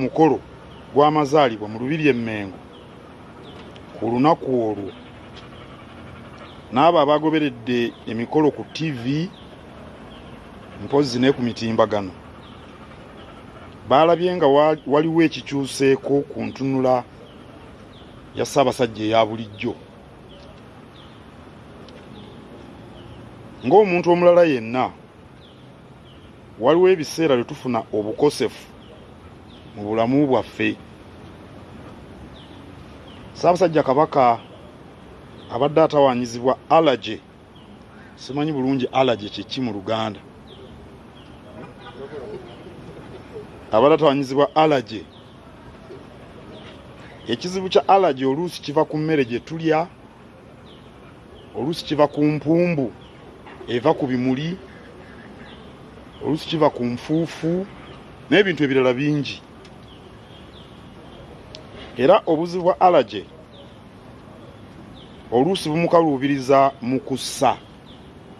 omukolo gw'amazaalibwa mu lubiri emmengo ku lunaku olwo n'abo abagoberedde emikolo ku ttivi mpozzi ne ku mitimbagano. Baalabye nga wa- waliwo ekikyuseeko ku ntunula ya ssaabasajja eya bulijjo. Ng'omuntu omulala yenna waliwo ebiseera lwe tufuna obukosefu mu bulamu bwaffe. Ssaabasajja kabaka abadde atawaanyizibwa alage simanyi bulungi alage kyeki mu luganda. Abadde atawaanyizibwa alage ekizibu kya alage oluusi kiva ku mmere gye tulya oluusi kiva ku mpumbu eva ku bimuli oluusi kiva ku nfuufu n'ebintu ebirala bingi era obuzibu bwa alage oluusi bumukaluubiriza mu kussa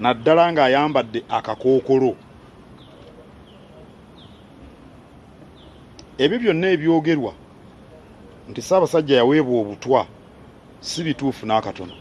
naddala ng'ayambadde akakookolo. Ebyo byonna ebyogerwa nti ssaabasajja yaweebwa obutwa si bituufu n'akatono.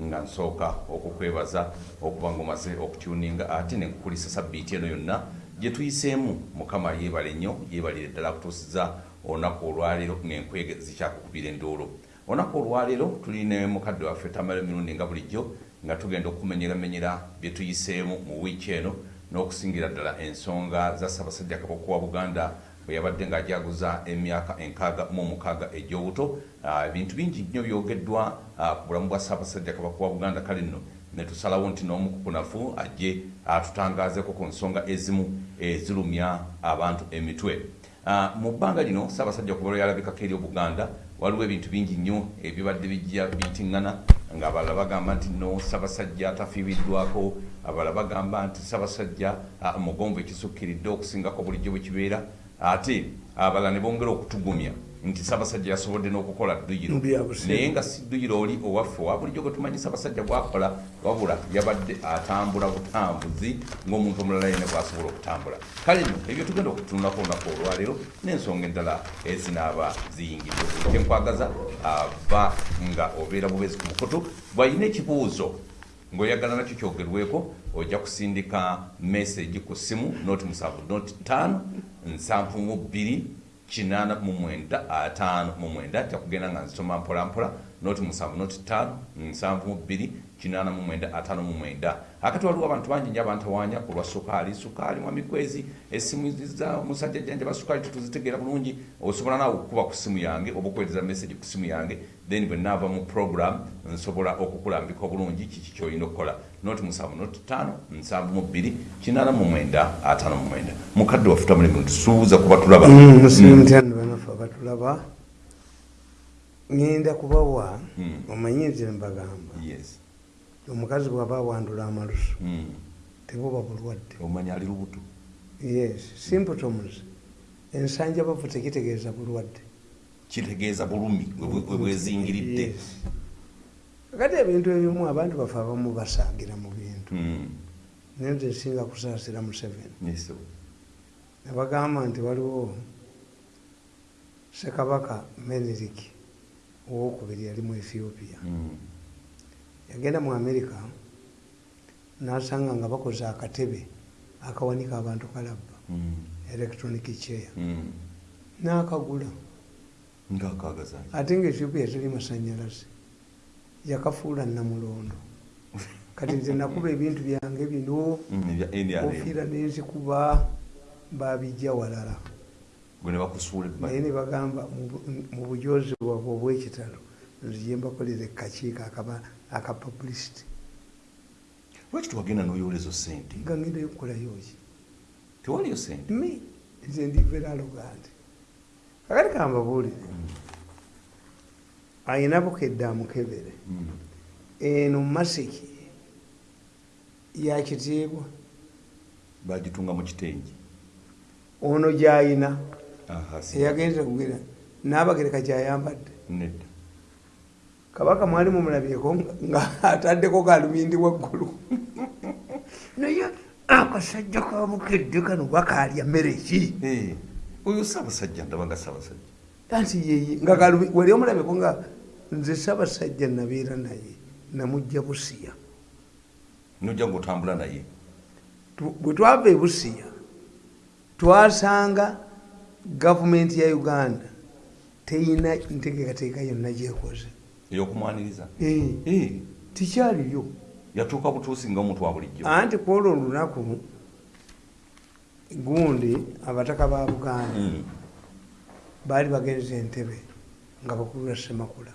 Nga nsooka okukwebaza okuba ngaomaze okutuninga ate nenkukulisa sabbiiti eno yonna gye tuyiseemu. Mukama yeebale nnyo yeebalire ddala kutuusiza olunaku olwaleero ng'enkwege zikyakukubira enduulu olunaku olwaleero tulina mukadde waffe tamala emirundi nga bulijjo nga tugenda okumenyeramenyera bye tuyiseemu mu wiiki eno n'okusingira ddala ensonga za ssaabasajja kabaka wa buganda bwe yabadde ng'ajaguza emyaka enkaaga mu omukaaga egy'obuto Ah, ebintu bingi nnyo byogeddwa ah, ku bulamu bwa ssaabasajja kabaka wa buganda kale nno ne tusalawo nti n'omukukunafu ajje atutangaazeko ku nsonga ezimu ezirumya abantu emitwe mu bbanga lino ssaabasajja kuba lweyalabikako eri obuganda waliwo ebintu bingi nnyo ebibadde bijja bitiŋŋana ng'abalala bagamba nti no ssaabasajja atafiibiddwako abalala bagamba nti ssaabasajja ah, mugonvu ekisukkiridde okusingako bulijjo bwe kibeera. Ate abalala ne bongera okutugumya nti ssaabasajja yasobodde n'okukola dduyiro. Naye nga si dduyiro oli owaffe owa bulijjo gwe tumanyi ssaabasajja gwakola wabula yabadde atambula butambuzi ng'omuntu omulala yenna bw'asobola okutambula. Kale nno ebyo tugenda okutunulako olunaku olwaleero n'ensonga endala ezinaaba ziyingidde. Kyenkwagaza ava nga obeera bubezi ku mukutu bw'alina ekibuuzo ng'oyagala nakyo kyogerweko ojja kusindika message ku ssimu noti musanvu noti ttaano nsanvu mu bbiri kinaana mu mwenda ataano mu mwenda jakugenda nga nzisoma mpolampola noti musanvu noti ttaano nsanvu mu bbiri kinaana mu mwenda ataano mu mwenda. Akati waliwo abantu bangi nyo abantawaanya ku lwa sukaali. Sukaali mwamikwezi essimu za musajja jjanjaba sukaali tetuzitegeera bulungi. Osobola naawe okukuba ku ssimu yange oba okuweereza message ku ssimu yange then bwe naava mu program nsobola okukulambika obulungi kiki kyolina okukola noti musanvu noti ttaano nsanvu mu bbiri kinaana mu mwenda ataano mu mwenda mukadde waffe tamulemi tusuubuza kuba tulaba. Musimutano banafe abatulaba ŋŋenda kubawa Mm. omanyi nze mbagamba. Yes. Omukazi bw'aba awandula amalusu Mm. tebuba bulwadde omanyi ali lubuto? Yes symptoms ensanja bavu tekitegeeza bulwadde. Kitegeeza bulumi bwe- bwe bwezingiridde Yes. Kati ebintu ebimu abantu bafe abamu basaagira mu bintu. Mm. naye nze nsinga kusaasira museveni. Nebagamba nti waliwo sekabaka menirik owokubiri yali mu ethiopia. Mm. yagenda mu amerika nasanga nga bakoze akatebe akawanika abantu kalabba. Mm. electronic chair. Nakagula. Ate nga ethiopia teri masanyalaze yakafuula namulondo. Kati nze nakuba ebintu byange bino Mm, kofiira nenzikuba babijja walala. Naye ne bagamba mu- bujozi bwabwe obwekitalo nzije mbakolera ekakiiko akaba aka publicity lwaki tewagenda n'oyola ezo sente nga ngendayo okukolayoki tewaliyo sente me nze ndivera alogandi kakati kambabuulire ayina bukedde amukebere eno masiki yakitiibwa bagitunga mu kitengi ono gyayina eyagenze kugera nabagereka gyayambadde nedda kabaka mwali mumulabyeko nga- nga ataddeko galubindi waggulu naye akasajja kamukedde kano bakalya mmere ki oyo saabasajja ndabanga saabasajja anti yeye nga galubi wali omulabeko nga nze sabasajja nabeera naye namujja busiya. Nojja ngaotambula naye? Bwe twava e busiya twasanga gavumenti ya uganda teyina ntegeekateeka yonna gyekoze eyokumwaniriza? Eh, Eh, tikyaliyo. Yatuuka butuusi nga omuntu wa bulijjo. Anti kwolwo olunaku gundi abataka ba buganda Mm. Baali bagenze entebe nga bakulu ba semakula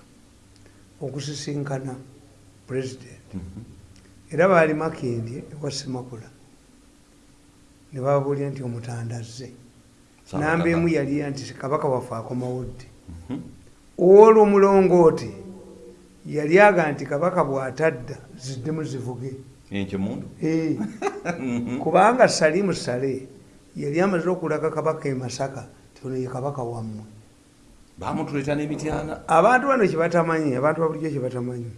okusisinkana pulezidenti Mhm. era baali makindi ewa semakula ne bababuulira nti omutanda azze namba emu yali nti kabaka waffe akomawo ddi Mhm. olwo omulongooti yali aga nti kabaka bw'atadda ziddemu zivuge. Enkye mundu Eh, Mhm. kubanga salimu sale yali amaze okulaga kabaka e masaka ono ye kabaka wammwe. Bamutuleeta n'emityana abantu bano kyebatamanyi abantu babulijjo kyebatamanyi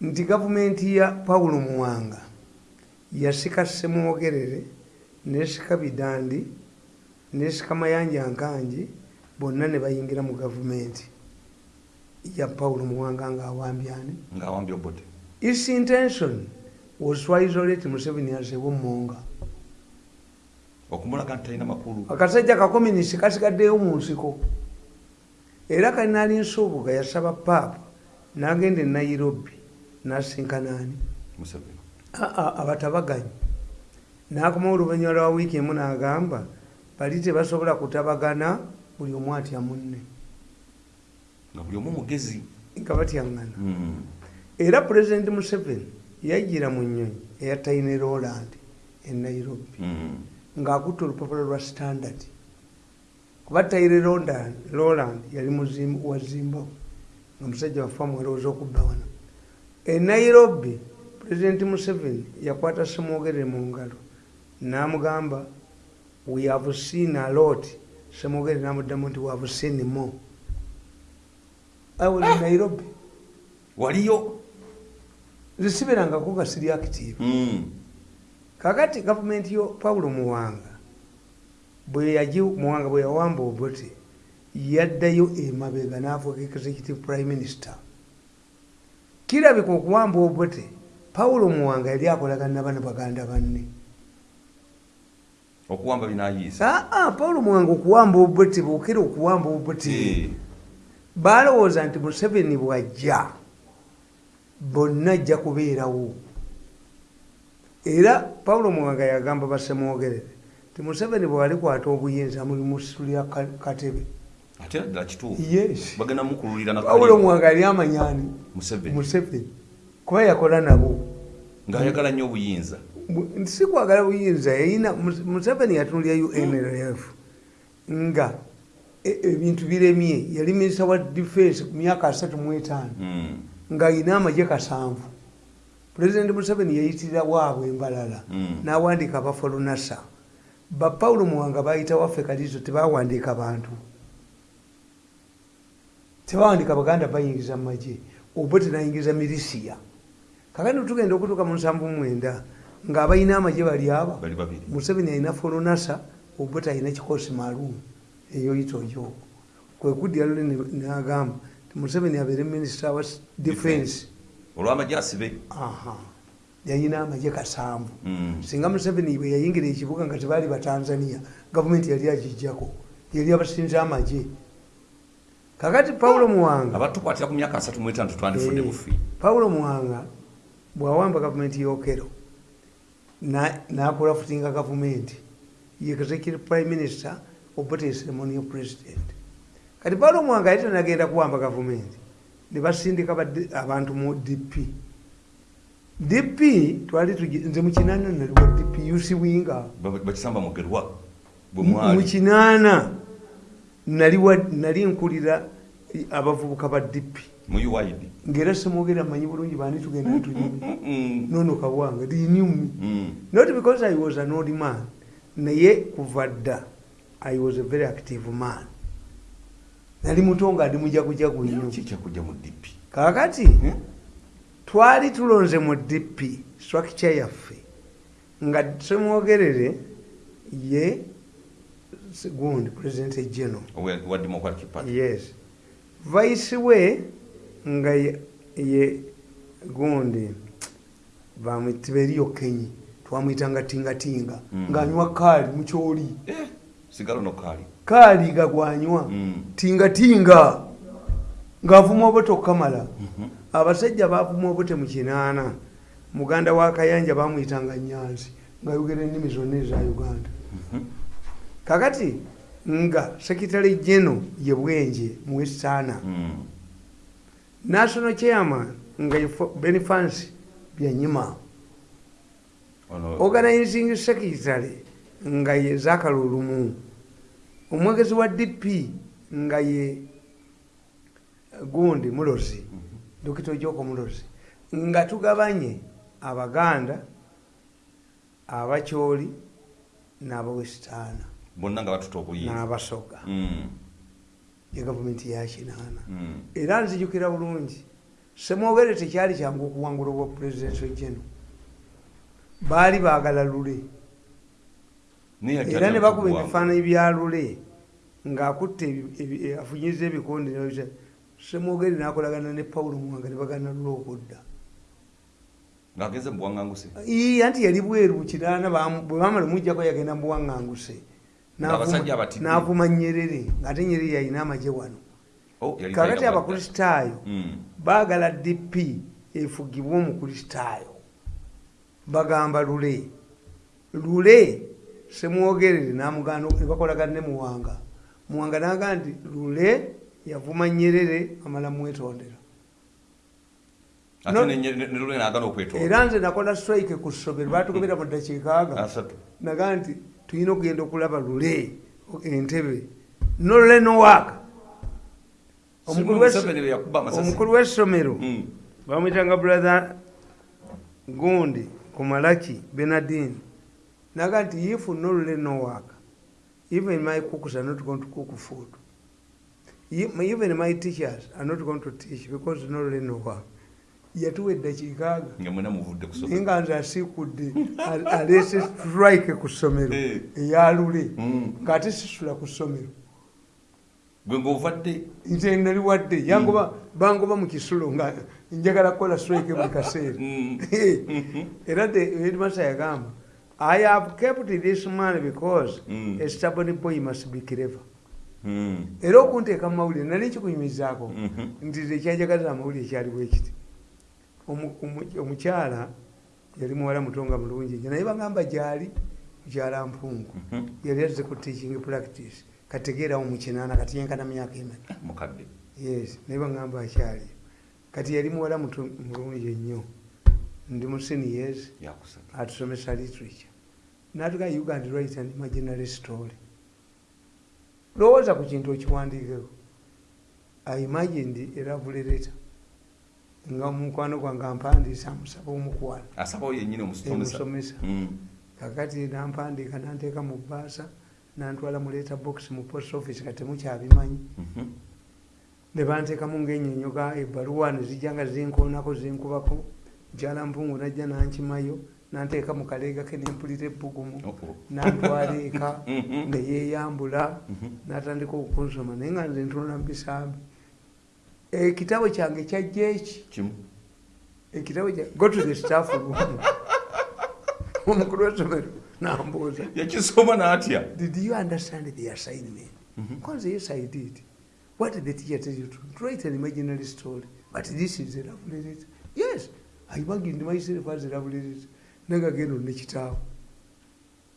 nti gavumenti ya pawulo muwanga yasika semwogerere nesika bidandi nesika mayanja nkangi bonna ne bayingira mu gavumenti ya pawulo muwanga ngaawambyani ng'awambye obote its intention was to isolate museveni as a womonga okumulaga nti talina makulu. Akasajja kakominisi kasigaddeyo mu nsiko. Era kalinaali nsuubuga yasaba paapa n'agenda e nairobi n'asinkanaani abatabaganyi. N'akomawo oluvannyuma lwa wiiki emu n'agamba bali tebasobola kutabagana buli omu atya munne. Nga buli omu mugezi. Nga batyaŋŋana. Mm. era pulezidenti museveni yajjira mu nnyonyi eya taine roland e nairobi Ng'akutte olupapula lwa standard. Kuba taire roland yali wa zimbabwe nga musajja waffe amwalowooza okubba wano. E nairobi pulezidenti museveni yakwata semwogerere mu ngalo n'amugamba we have seen a lot. Semwogerere n'amuddamu nti we have seen more. Was in nairobi. Waliyo? Zisiberangako nga siri active. Mm. Kakati gavumenti yo pawulo muwanga bwe yaji muwanga bwe yawamba obote yaddayo emabega n'afuuka executive prime minister. Kirabika okuwamba obote pawulo muwanga yali akolagana bana baganda banne. Okuwamba binayiisa? Aa pawulo muwanga okuwamba obote bwokera okuwamba obote balowooza nti museveni bwajja bonna ajja kubeerawo era pawulo muwanga yagamba basemwogerere ti museveni bwewali kwata obuyinza muli musulira katebe. Ate ddala kituufu? Yes. Bagenda mukululira pawulo muwanga yali amanyani museveni. Kuba yakola nabo. Ng'ayagala nnyo obuyinza. Si kwagala buyinza yayina Mus- museveni yatunulira unrf nga e- ebintu biremye yali minisita wa defense ku myaka asatu mu etaano. Mm. ng'ayina amagye kasanvu pulezidenti museveni yayitirira waabwe embalala Mm. n'awandiika abafolunasa bapawulo muwanga bayita waffe kalizo tebawandiika bantu. Tebawandiika baganda bayingiza mu magye oba tenayingiza milisiya kakati tugenda okutuuka mu nsanvu mwenda ng'abalina amagye bali aba museveni alina folonasa obuta alina kikosi maalum. Eyoyita oyo. Kwe kuddira lule nagamba ti museveni abeere minisita wa defense olw'amagye asibe. Yalina amagye kasanvu. Mm. singa museveni bwe yayingira ekibuga nga tebaali batanzania gavumenti yali agijjako yali abasinza amagye. Kakati pawulo muwanga abatukwatira ku myaka asatu mu etaano tetwandifudde Eh, bufi. Pawulo muwanga bwawamba gavumenti yokero nakola futinga gavumenti. Executive prime minister obote ceremonial president. Kati pawulo muwanga yali tanagenda kuwamba gavumenti nebasindika badde- abantu mu dp dp twali nze mukinana naliwa dp uc winga. Ba- bakisamba mugerwa mukinaana naliwa nali nkulira abavubuka ba dp ngaera semwogera manyi bulungi bani tugenda tunyumi Mm. nono kabwanga dinyumi Mm. not because i was an old man. Naye kuva dda i was a very active man nali muto nga ndi mujagujagu nnyo. Ki kyakujja mu dp kakati twali tulonze mu dp structure yaffe. Nga semwogerere ye gundi president general Owa- wa democratic party? Yes. Vice we nga ye, gundi bamwitiberiyo kenyi twamwitanga tingatinga. Mm. ng'anywa kaali mukyoli Eh, sigalo nokaali kaali gagwanywa Mm. tingatinga ng'avuma obote okukamala Mhm. abasajja bavuma obote mu kinaana muganda wa kayanja bamwyitanga nyanzi ngaayogera ennimi zonna eza uganda Mhm. kakati nga sekitale geno ye bwenje mu westana Mm. national chairman nga benifans byanyima organizing secretary nga ye zakalulumu omwegezi wa dp nga ye gundi mulozi Mhm. dokita ojoko mulozi nga tugabanye abaganda abakyoli n'abawesitaana bonna nga batuta obuyinza n'abasoga. Mm. ye gavumenti yakinaana Mm. era nzijukira bulungi. Semwogere tekyali kyangu okuwangula obwa pulezidenti geno baali baagala lule era ne bakuba ebifaananyi bya lule ng'akutte ebi- ebi- e- afunyiza ebikondi n'ebita. semwogere n'akolagana ne pawulo muwanga ne bagana lule okudda ng'agenze mu buwaŋŋanguse Ii, anti yali bweru bamu- bwe bamala omujjako yagenda mu buwaŋŋanguse Ng'abasajja abatidde. n'avuma nyerere ng'ate nyerere yalina amagye wano. Oh, kakati abakristaayo Mm. baagala dp efugibwe omukristaayo bagamba lule. Lule semwogerere namuganda ne bakolagana ne muwanga muwanga naga nti lule yavuma nyerere amala mwetondera. Era nze nakola strike ku ssomero batugobera mu ddakiika aga. Asatu. Naga nti tulina okugenda okulaba lule entebe. Nolule nowaaka omukulu w'essomero Mm. bamwitanga brother gundi kumalaki benadin naga nti if nolule no work even my cooks are not going to cook food. Even my teachers are not going to teach because no work yatuwa eddakiika aga nga mwena muvudde naye nga nze asiikudde aleese strike ku ssomero Eh. eyalule Mm. ng'ate sisula ku ssomero nze nali wadde. Yangoba bangoba mu kisulo nga njagala kukola strike buli kaseera. Mm. era the headmaster yagamba i have kept this man because Mm. a stubborn boy must be clever Mm. era okunteeka mu mawulire nali nkikunyumizaako Mhm. nti ekyanjagaliza amawulire ekyaliwo ekiti Omu- omu- omukyala yali muwala mutonga mulungi nyo naye bagamba gyali mukyala mpungu Mhm. yali azze ku teaching practice kategeerawo mu kinaana kati yenkana myaka emeka yes naye bagamba akyali kati yali muwala mulungi ennyo ndi mu seniors atusomesa literature natuga uganda right and imaginary story. Lowooza ku kintu okiwandiikeko imagined eravulireta nga mukwano gwange ampandiisa amusaba omukwano emusomesa Mm. kakati nampandiika nanteeka mu bbaasa nantwala mu leeta box mu post office nga temukyabimanyi Mhm. ne banteekamu ngaenyonyoga ebbaluwa nezijja nga zinkoonako zinkubako mukyala mpungu najja nankimayo nanteeka mu kaleega ke nempulira ebbugumu Oh, oh. nantwala eka Mhm. neyeyambula Mhm. natandika okunsoma naye nga nze ntunula mu bisambi ekitabo kyange kyajja eki? Ekitabo kya go to the staff room. Omukulu w'essomero nambuuza. Yakisoma n'atya? Did you understand the assignment? Mhm. kwanza yes i did. What did the teacher tell you to? To write an imaginary story. But this is a lovely letter. Yes i imagined myself as a lovely letter nagagendo nekitaawo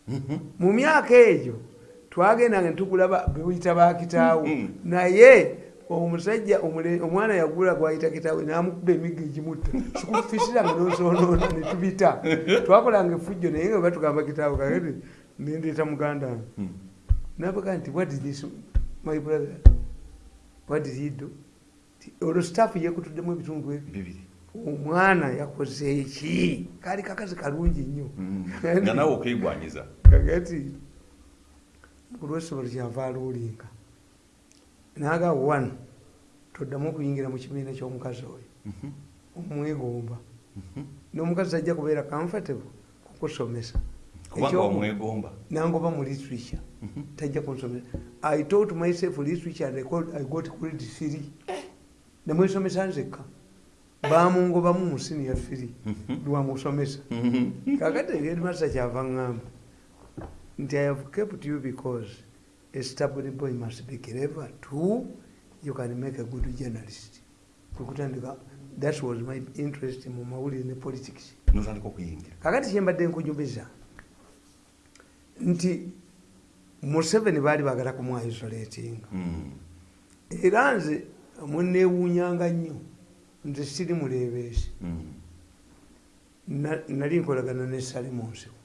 Mhm. mu myaka egyo twagendanga netugula ba- bewuyita bakitaawo naye omusajja omwana yagula gwayita kitaawe namukuba emigga egimutta sikufisiranga nosonoona netubita twakolanga efujjo naye nga batugamba kitaawe kakati nendeeta muganda wange. Mm. nabaga nti what this my brother? What did he do? Olwo staff yekutuddemu ebitundu ebyo. Bibiri omwana yakoze eki kaali kakazi kalungi nnyo. Mm. nga nawe okwegwanyiza kakati olwesomero kyava aluulinga naga one toddamu okuyingira mu kibiina ky'omukazi oyo. Mhm. omwegomba. Mhm. n'omukazi ajja kubeera comfortable kukusomesa nangoba mu literature tajja kunsomesa. I taught myself literature and I got- i got grade three. Nemwesomesa nzekka bamungobamu mu senior three lwamusomesa kakati ebyedimasa kyava ŋŋamba nti i have kept you because a stable boy must be clever too. You can make a good journalist. Kwekutandika that was my interest mu mawulire ne politics. Kakati kyembadde nkujumiza nti museveni baali bagala kumwaisolatinga Mm. era nze muneewuunyanga nnyo nze siri muleebeesi Mm. Na- nali nkolagana ne sale mu nsiko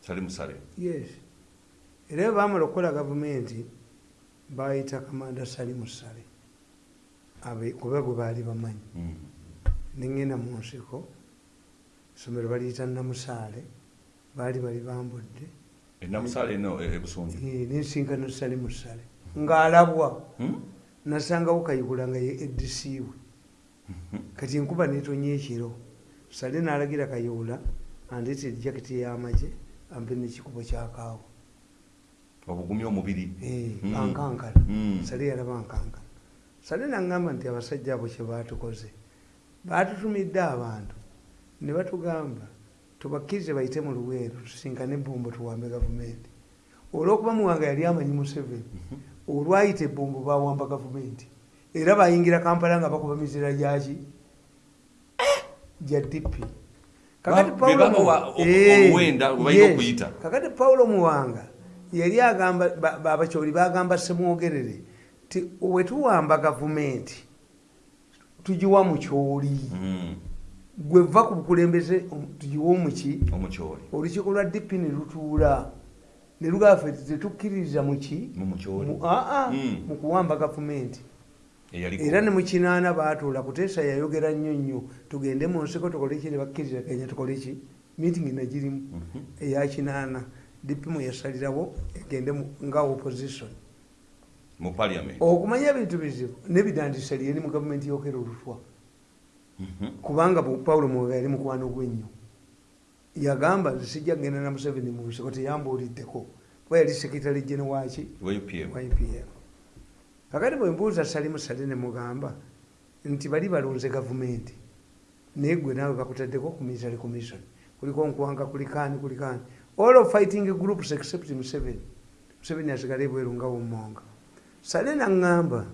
sali musale yes. Era bwe baamala okukola gavumenti bayita kamanda sali mu sale. Abe- kuba gwe baali bamanyi. Mm. neŋŋenda mu nsiko essomero baliyita namusaale baali bali bambudde. E- ebusunju Eh, nensinkana sali mu sale. Ng'alabwa. Mm? nasangawo kayigula nga ye edisiiwe kati enkuba netonye ekiro sale n'alagira kayiwula andeeta ejaketi y'amagye ampe nekikubo kyakaawo obugumya omubiri? Mm. ankankana Mm. sale yalaba nkankana sale naŋŋamba nti abasajja abo kye baatukoze baatutumidde abantu ne batugamba tubakkirize bayite mu luweero tusinkane ebombo tuwambe gavumenti. Olwokuba muwanga yali amanyi museveni olwayita ebombo bawamba gavumenti era bayingira kampala nga bakuba mizira gyaki? Gya lwe balina okuyita. kakati pawulo muwanga yali agamba ba- ba- abakyoli bagamba semwogerere ti wetuwamba gavumenti tugiwa mu kyoli. Mm. gwe va ku bukulembeze om- tugiwa omuki? Olukiiko lwa dipi ne lutuula. Ne lugafe tetukkiririza muki mu mukyoli. Mu- aa Mm. mu kuwamba gavumenti era ne mu kinaana baatuula kuteesa yayogera nnyo nnyo tugende mu nsiko tukole ki ne bakkirizaganya tukole ki? Meeting nagirimu Mhm. eya kinaana. Dipimu yasalirawo egende nga opposition. Okumanya ebintu bizibu nebidandisa lyeri mu gavumenti yokera olutwa. Mhm. kubanga paulo mwoga yali mukwano gwennyo yagamba sijja kgenda na museveni mu nsiko teyambuuliddeko. Kuba yali sekretary gene waki wa upm wa upm kakati bwe mbuuza salimu sale ne mugamba nti bali balonze gavumenti. Naye gwe naawe bakutaddeko ku military commission kuliko nkwanga kulikani kulikani all of fighting groups except museveni. Museveni asigala ebweru nga wumonga sale naŋŋamba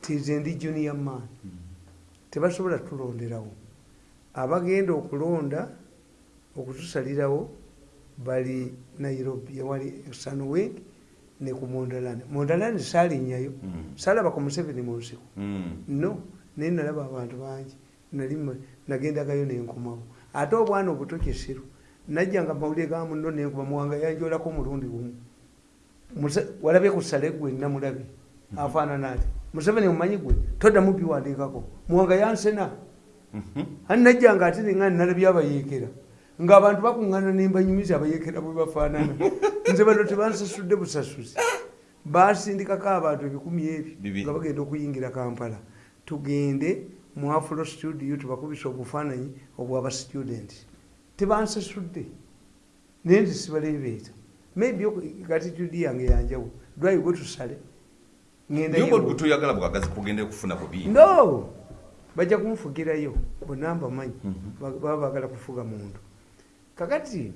ti nze ndi junior man. Tebasobola tulonderawo. Abagenda okulonda okutusalirawo bali nairobi ewali sanweg ne ku mondalani mondalani saalinnyayo Mm. saalaba ku museveni mu nsiko. Mm. no naye nalaba abantu bangi. Nali nagendagayo nenkomawo ate obwana obuto kisiru najjanga mawulire ga muno nenkuba muwanga yanjolako omulundi gumu. Muse- walabye ku sale gwe namulabye afaanana ati museveni omumanyi gwe? Toddamu biwandiikako muwanga yansena. Mhm. ani najjanga ate nenga nalabye abayeekera ng'abantu bakuŋŋana nembanyumiza abayeekera bwe bafaanana nze bano tebansasudde busasuzi. Basindikako abantu ebikumi ebyo nga bagenda okuyingira kampala. Tugende mu afulo studio tubakubisa obufaananyi obwaba students tebansasudde. Naye nti sibaleebeeta. Maybe gratitude yange tusale bwagazi kugenda kufuna bubi no! Bajja kunfugirayo bonna mbamanyi Mhm. Ba- baba bagala kufuga muntu kakati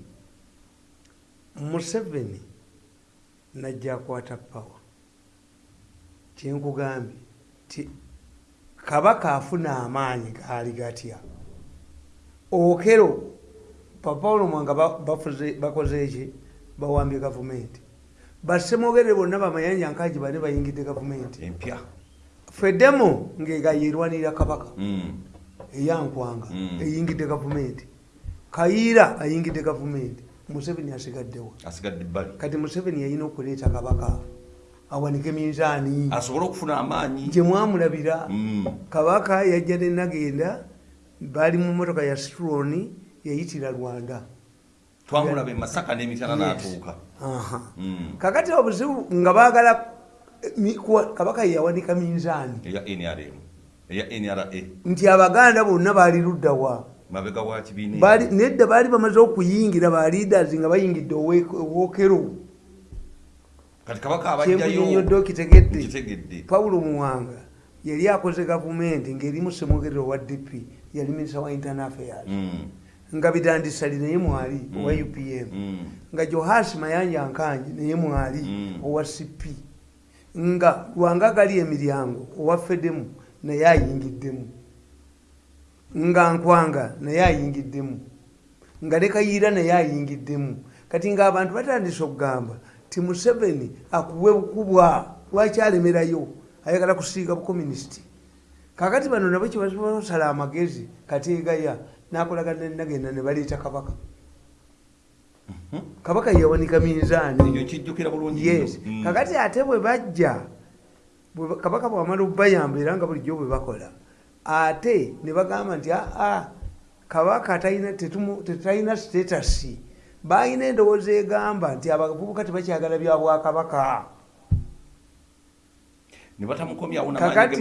museveni najja akwata pawa kyenkugambye ti kabaka afuna amaanyi gaali gatya? Okero papawulo mwanga ba- bafuze- bakoze eki bawambye gavumenti. Basemogere bonna bamayanja nkaji bane bayingidde gavumenti. Empya. Feddemu ngegayirwanira kabaka. Mm. eyankwanga Mm. eyingidde gavumenti kayiira ayingidde gavumenti. Museveni asigaddewo. Asigadde ebbali kati museveni yalina okuleeta kabaka. Awanike minzaani. Asobole okufuna amaanyi? Gye mwamulabira. Mm. kabaka yajja nenagenda baali mu motoka ya sitroni yayitira rwanda twamulaba emasaka n'emitana n'atuuka. Aha. Mm. kakati obuzibu nga baagala eh, kabaka yeyawanika minzaani. Nti abaganda bonna baali luddawa mabega wa kibiina nedda baali bamaze okuyingira ba leaders nga bayingidde owookero. Kati kabaka abajjayo nkitegedde pawulo muwanga yali akoze gavumenti ng'erimu semwogerero wa dp yali minisita wa internal affairs. Mm, nga bidandisali naye mwali Mm. owa upm mm, nga johasi mayanja nkanje naye mwali owa cp nga lwanga gali emiryango owa fedemu naye ayingiddemu nga nkwanga naye ayingiddemu nga ne kayiira naye ayingiddemu kati ng'abantu batandise okugamba ti museveni akuwe bukubwa lwaki alemerayo? Ayagala kusiiga bukomunisiti kakati bano nabo kyebasala amagezi kateegaya nakolagana nagenda ne baleeta kabaka. Kabaka yawanika ekyo minzaani nkijjukira bulungi yes. Nnyo. Mm. kakati ate bwe bajja kabaka bwamala obayamba era nga bulijjo bwe bakola ate ne bagamba nti aa kabaka tetalina sitatasi balina endowooza egamba nti abavubuka tebakyagala bya bwakabaka. Kakati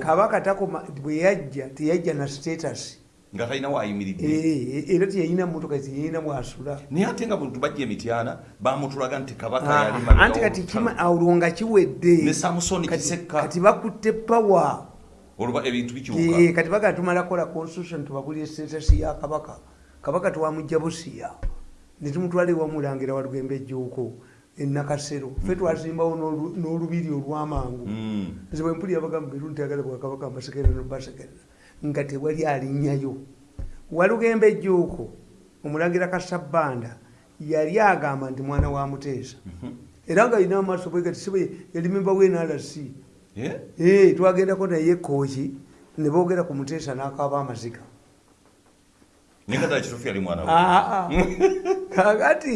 kabaka takoma bwe yajja teyajja na sitatasi nga talina waayimiridde Eh, era teyalina motoka teyalina bwasula naye ate nga buntu bajja emityana bamutulaga nti kabaka Ah, yali anti kati olwo nga kiwedde. Ne samusoni kisekka kati bakutte pawa olwo ebintu bikyuka. Kati baga tumala kola constitution tubagulira status ya kabaka. Kabaka twamujja busiya netumutwala ewamulangira walugembe ejjuuko enakasero fe twazimbawo n'olu- n'olubiri olwamangu. Mm. nze bwe mpulira bagamba beru ntayagala bwakabaka mbasekerera nobasekerera nga tewali alinnyayo walugembe ejjuuko omulangira kasabbanda yali agamba nti mwana wa muteesa. Era nga alina amaaso bwegati sibe yali memba wenrc Eh? Eh, twagendako naye kooki ne boogera ku muteesa n'akaaba amaziga. Mwana we Aa, kakati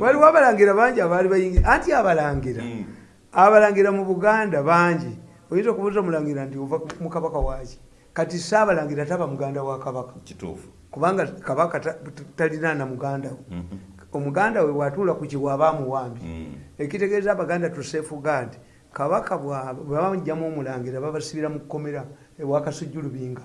waliwo abalangira bangi abaali bayingi anti abalangira? Mm. abalangira mu buganda bangi. Oyinza okubuuza omulangira nti ova mu kabaka waaki kati saabalangira taba muganda wa kabaka. Kubanga kabaka ta- talina na muganda we. Mhm. omuganda we bwatuula ku kiwa aba amuwambi Mm. ekitegeeza abaganda tusefuga nti kabaka bwebamugjamu omulangira babasibira mu kkomera ewa kasujjulubinga.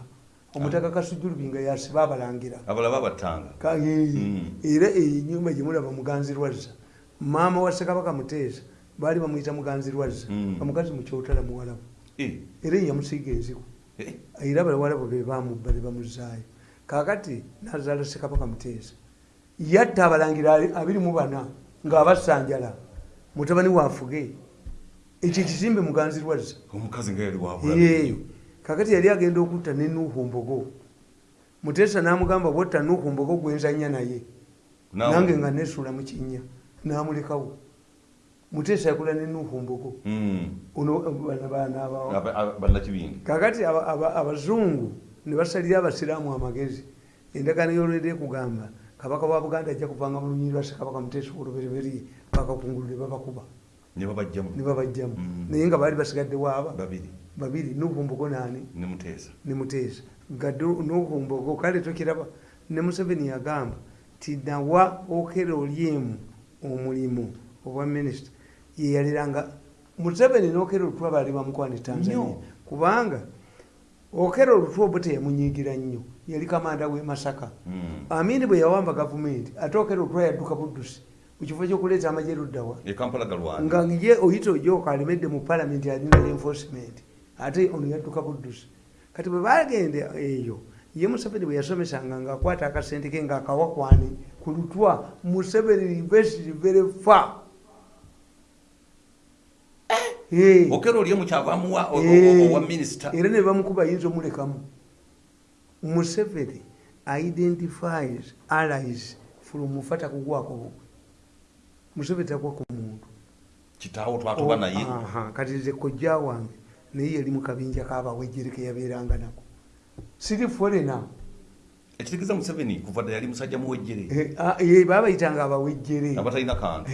Omutaka kasujjulubinga yasiba abalangira abalaba abattanga Ka- ee, Mm. era enyumba gyemulaba muganzi lwazza maama wa ssekabaka muteesa baali bamuyita muganzi lwazza Mm. omukazi mukyotala muwalabu Eh, era eyamusiiga enziku eh, era balawalabu be bamubba ne bamuzaayo. Kakati nazaala ssekabaka muteesa. Yatta abalangira abiri mu bana ng'abasanjala. Mutabani waafuge ekyo ekizimbe muganzi lwazza omukazi nga yali Ee, wabulayo kakati yali agenda okutta ne nuuhu mbogo. Muteesa n'amugamba bwotta nuuhu mbogo gwenzanya naye. Nange nga nesuula mu kinnya n'amulekawo. Muteesa yakula ne nuuhu mbogo. Ono bana baana abawa bannakibingi kakati aba- aba- abazungu ne basalira abasiraamu amagezi. Endagaano y'olwera ekugamba kabaka wa buganda ajja kuvanga mu lunyiri lwa ssekabaka muteesa olubereberye bakakungulu ne babakuba ne babajjamu ne babajjamu Mm. naye nga baali basigaddewo aba babiri. Babiri nuuhu mbogo naani ne muteesa. Ne muteesa. Nga nuhumbogo kale tokiraba ne museveni yagamba ti nawa okera olyemu omulimu obwa minisita. Yeyaliranga museveni nokera olutwa baali bamukwane tanzania. Nnyo. kubanga okera olutwa obwo teyamunyiigira nnyo. Yali kamanda w'e masaka. Mm. amini bwe yawamba gavumenti ate okera olutwa yadduka buddusi mu kifo ky'okuleeta amagye luddawa nga ye oyita ojoka alemedde mu palamenti alina enforcement ate ono yadduka buddusi kati bwe bagenda eyo ye museveni bwe yasomesanga ngaakwata akasente ke ngaakawakwani ku lutwa museveni university very far. Eh. okera oli mukyavamuwa Eh. owa minisita era ne bamukuba yinza omulekamu. Museveni identifies allies from fata kugwako museveni tagwa ku muntu. Kitaawo twatuba naye. Aha, kati nze kojja wange naye yali mu kabinja kabawejjere ke yabeeranga nako. Siri forena ekitegeeza museveni kuva dda yali musajja muwejjere. Eh, baabayitanga abawejjere. Abatalina kantu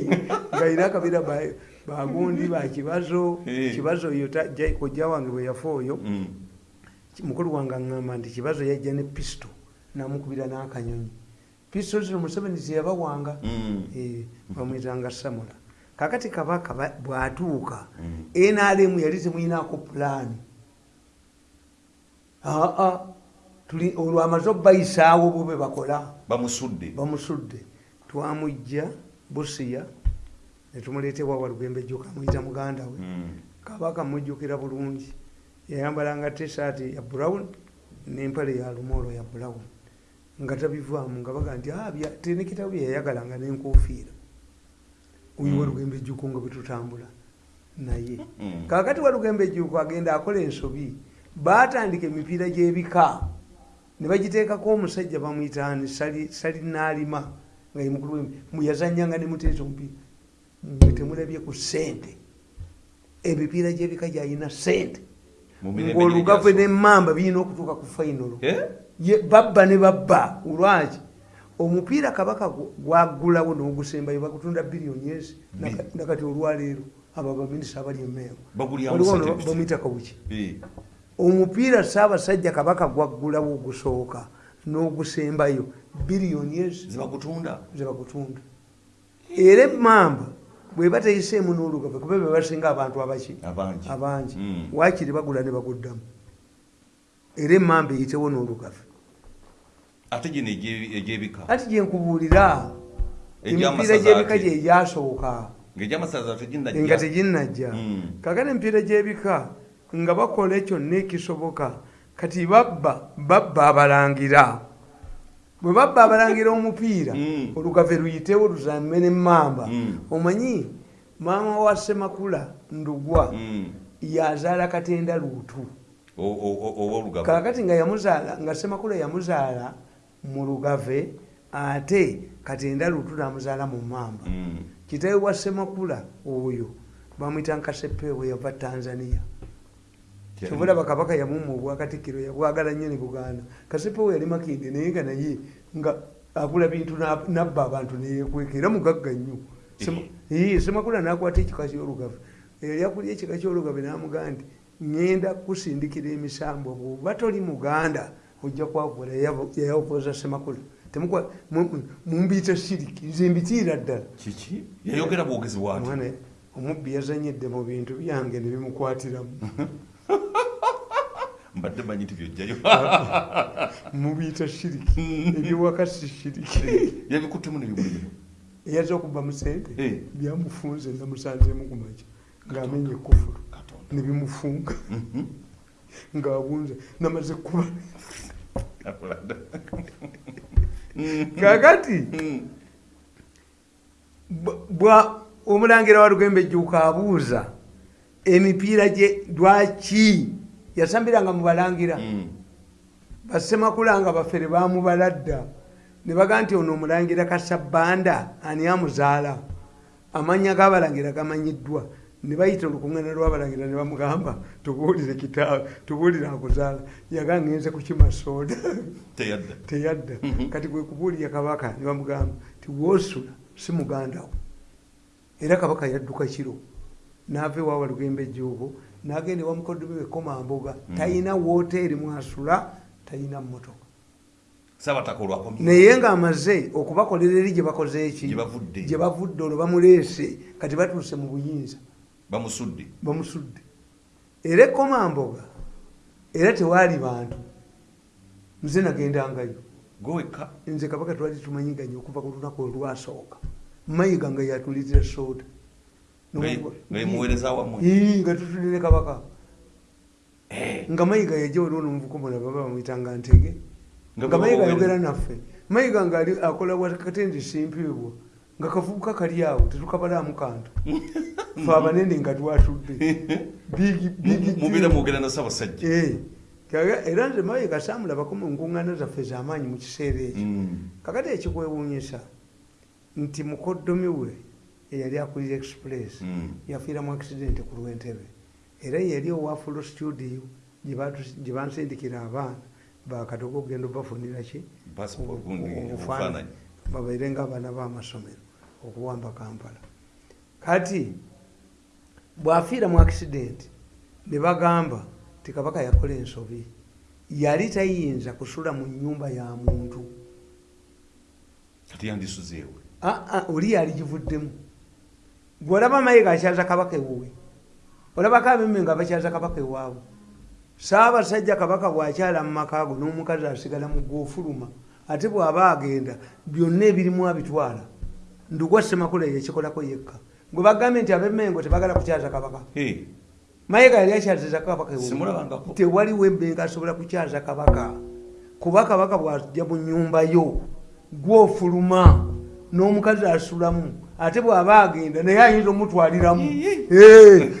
ngaina akabeera ba- bagundi bakibazo Eh. kibazo ja- kojja wange bwe yafa oyo. Mm. mukulu wange aŋŋamba nti kibazo yajja ne pisito namukubira n'akanyonyi pisito zino museveni zeyabawanga Mm. Eh, bamwitanga samula kakati kabaka ba- bwatuuka Mm. nrm yali temuyinaako pulaani. Aa tuli olwo amaze obayisaawo bube bakola bamusudde. bamusudde. Twamujja busiya netumuleetebwa walugembe jjuka amuyita muganda we. Mm. kabaka mujjukira bulungi. Yayambalanga tisaati ya brown nempale ya lumolo ya brown nga tabivaamu nga baga nti "Ah, bya- tenekitabu byeyayagalanga nenkufiira oyo Mm. walugembe ejjuku nga bwetutambula naye Mm. kakati walugembe ejjuku agenda akola ensobi batandika emipiira gyebika ne bagiteekako omusajja bamwyitani salinaalima nga ye mukulu muyazanyanga ne muteesa omupiira mwe temulabye ku sente emipiira gyebika gyalina sente Mu mirembe ngaolugave gy'egyaso. nemmamba birina okutuuka ku fainolo Eh? Babba ne babba olwaki? Omupiira kabaka gu- gwagulawo n'ogusembayo bagutunda biliyoni ezi nakati olwaleero abo baminisita abali emeewo Bagulyamu Waliwo sente no- biki? bamuyita kawuki omupiira saabasajja kabaka gwaggulawo ogusooka n'ogusembayo biliyoni ezi zebagutunda era emmamba bweba teyiseemu n'olugave kuba be basinga abantu abaki abangi. Mm. waakiri bagula ne baguddamu. Era emmamba eyitewo n'olugave ate gino egye- egyebika. Ati gyenkubuulira emipiira gyebika gyegyasooka nga teginnajja. Mm. kakati emipiira gyebika nga bakola kyonna ekisoboka kati babba babba abalangira. Bwe babba abalangira omupiira Mm. olugave luyitewo luzame nemmamba Mm. omanyi maama wa semakula ndugwa yazaala katenda luutu. O- o- o- ow'olugave kakati nga yamuzaala nga semakula yamuzaala mu lugave ate katenda luutu namuzaala mu mamba Mm. kitawe wa semakula oyo bamwita nkasepewe yava tanzania. Kyobula bakabaka yamuma obwakatikkiro yabwagala nnyo ne buganda. Kasepewe yali makinde naye nga naye nga agula bintu na- nabba abantu neyekweka era mugagga nnyo. Ee, semakula nakwata ekika kyolugave. Yali akulya ekika kyolugave namugamba nti ŋŋenda kusindikira emisambo bwoba toli muganda ojja kwavula yayavoza semakula mumbiita shiriki nze mbitiira ddala. Kiki? Yayogera bwogezi bwati omubbi yazanyedde mu bintu byange ne bimukwatiramu. Mbadde manyi nti byojjayo. Mubiyita shiriki ebyewaka si shiriki. Yabikuttemu nebimulimo eyaza okuba mu sente Eh. byamufunze namusanzemu ku makya ng'amenya ekufulu katonda ng'abunze namaze kuba kakati omulangira wa lugembe ejjuuka abuuza emipiira gye lwaki? Yasambiranga mu balangira. Mm. basemakulanga bafere bamubala dda ne baga nti ono omulangira kasabanda ani amuzaala? Amannya g'abalangira gamanyiddwa ne bayita olukuŋŋana lw'abalangira ne bamugamba tubuulire kitaawe tubuulire akuzaala yaga ngenze kukima sooda teyadda. Mhm. kati gwe kubuulira kabaka ne bamugamba ti woosula si mugandawo era kabaka yadduka kiro. Naava ewawa lugembe ejjuuko n'agenda ewa mukoddomi we komamboga Mhm. talina wooteeri mwasula talina mmotoka. Naye ng'amaze okubakolera eri gye bakoze eki? Gye bavudde olwo bamuleese. Kati batuuse mu buyinza bamusudde. Bamusudde. Era ekomamboga era tewaali bantu. Nze nagendangayo. Gowekka nze kabaka twali tumanyiganye okuva ku lunaku olwasooka. Mayiga nga yatulitira soda. Nga tutulire kabaka. Nga mayiga yajja waliwo nomuvuka omulala baba bamwyitanga ntege. Nga mayiga ayogera naffe. Mayiga ngaali akola wakatendi simpiibwa nga kavubuka kali awo tetukabalamu kantu fe abanene nga twatudde mubeera deal. mwogera na ssaabasajja Eh, era nze mayiga saamulabako mu nkuŋŋaana zaffe ez'amaanyi mu kiseera ekyo Mm. kakati ekikwewuunyisa nti mukoddomi we eyali akulira express Mm. yafiira mu accident ku lwentebe era yali owafulo studio gye bansindikira abaana bakatoga okugenda obafunira ki obufaananyi. obufaananyi. babaire nga abaana b'amasomero okuwamba kampala. Kati bw'afiira mu accident ne bagamba ti kabaka yakola ensobi. Yali tayinza kusula mu nyumba ya muntu. Kati yandisuzeewe Ah, ah, oli yali givuddemu gweolaba mayiga akyaza kabaka ewuwe olabako abemme nga bakyaza kabaka ewaabwe saabasajja kabaka bwakyala mu makaago n'omukazi asigala mu gwofuluma ate bw'aba agenda byonna ebirimu abitwala ndugwa semakula yekikolako yekka. Gwe bagambye nti abemmengo tebagala kukyaza kabaka. Eh, mayiga yali akyaziza kabaka ewe. Simulabangako. tewaliwo emmengo asobola kukyaza kabaka. Kuba kabaka bwajja mu nyumba yo gwofuluma n'omukazi asulamu ate bw'aba agenda naye ayinza omutwaliramu.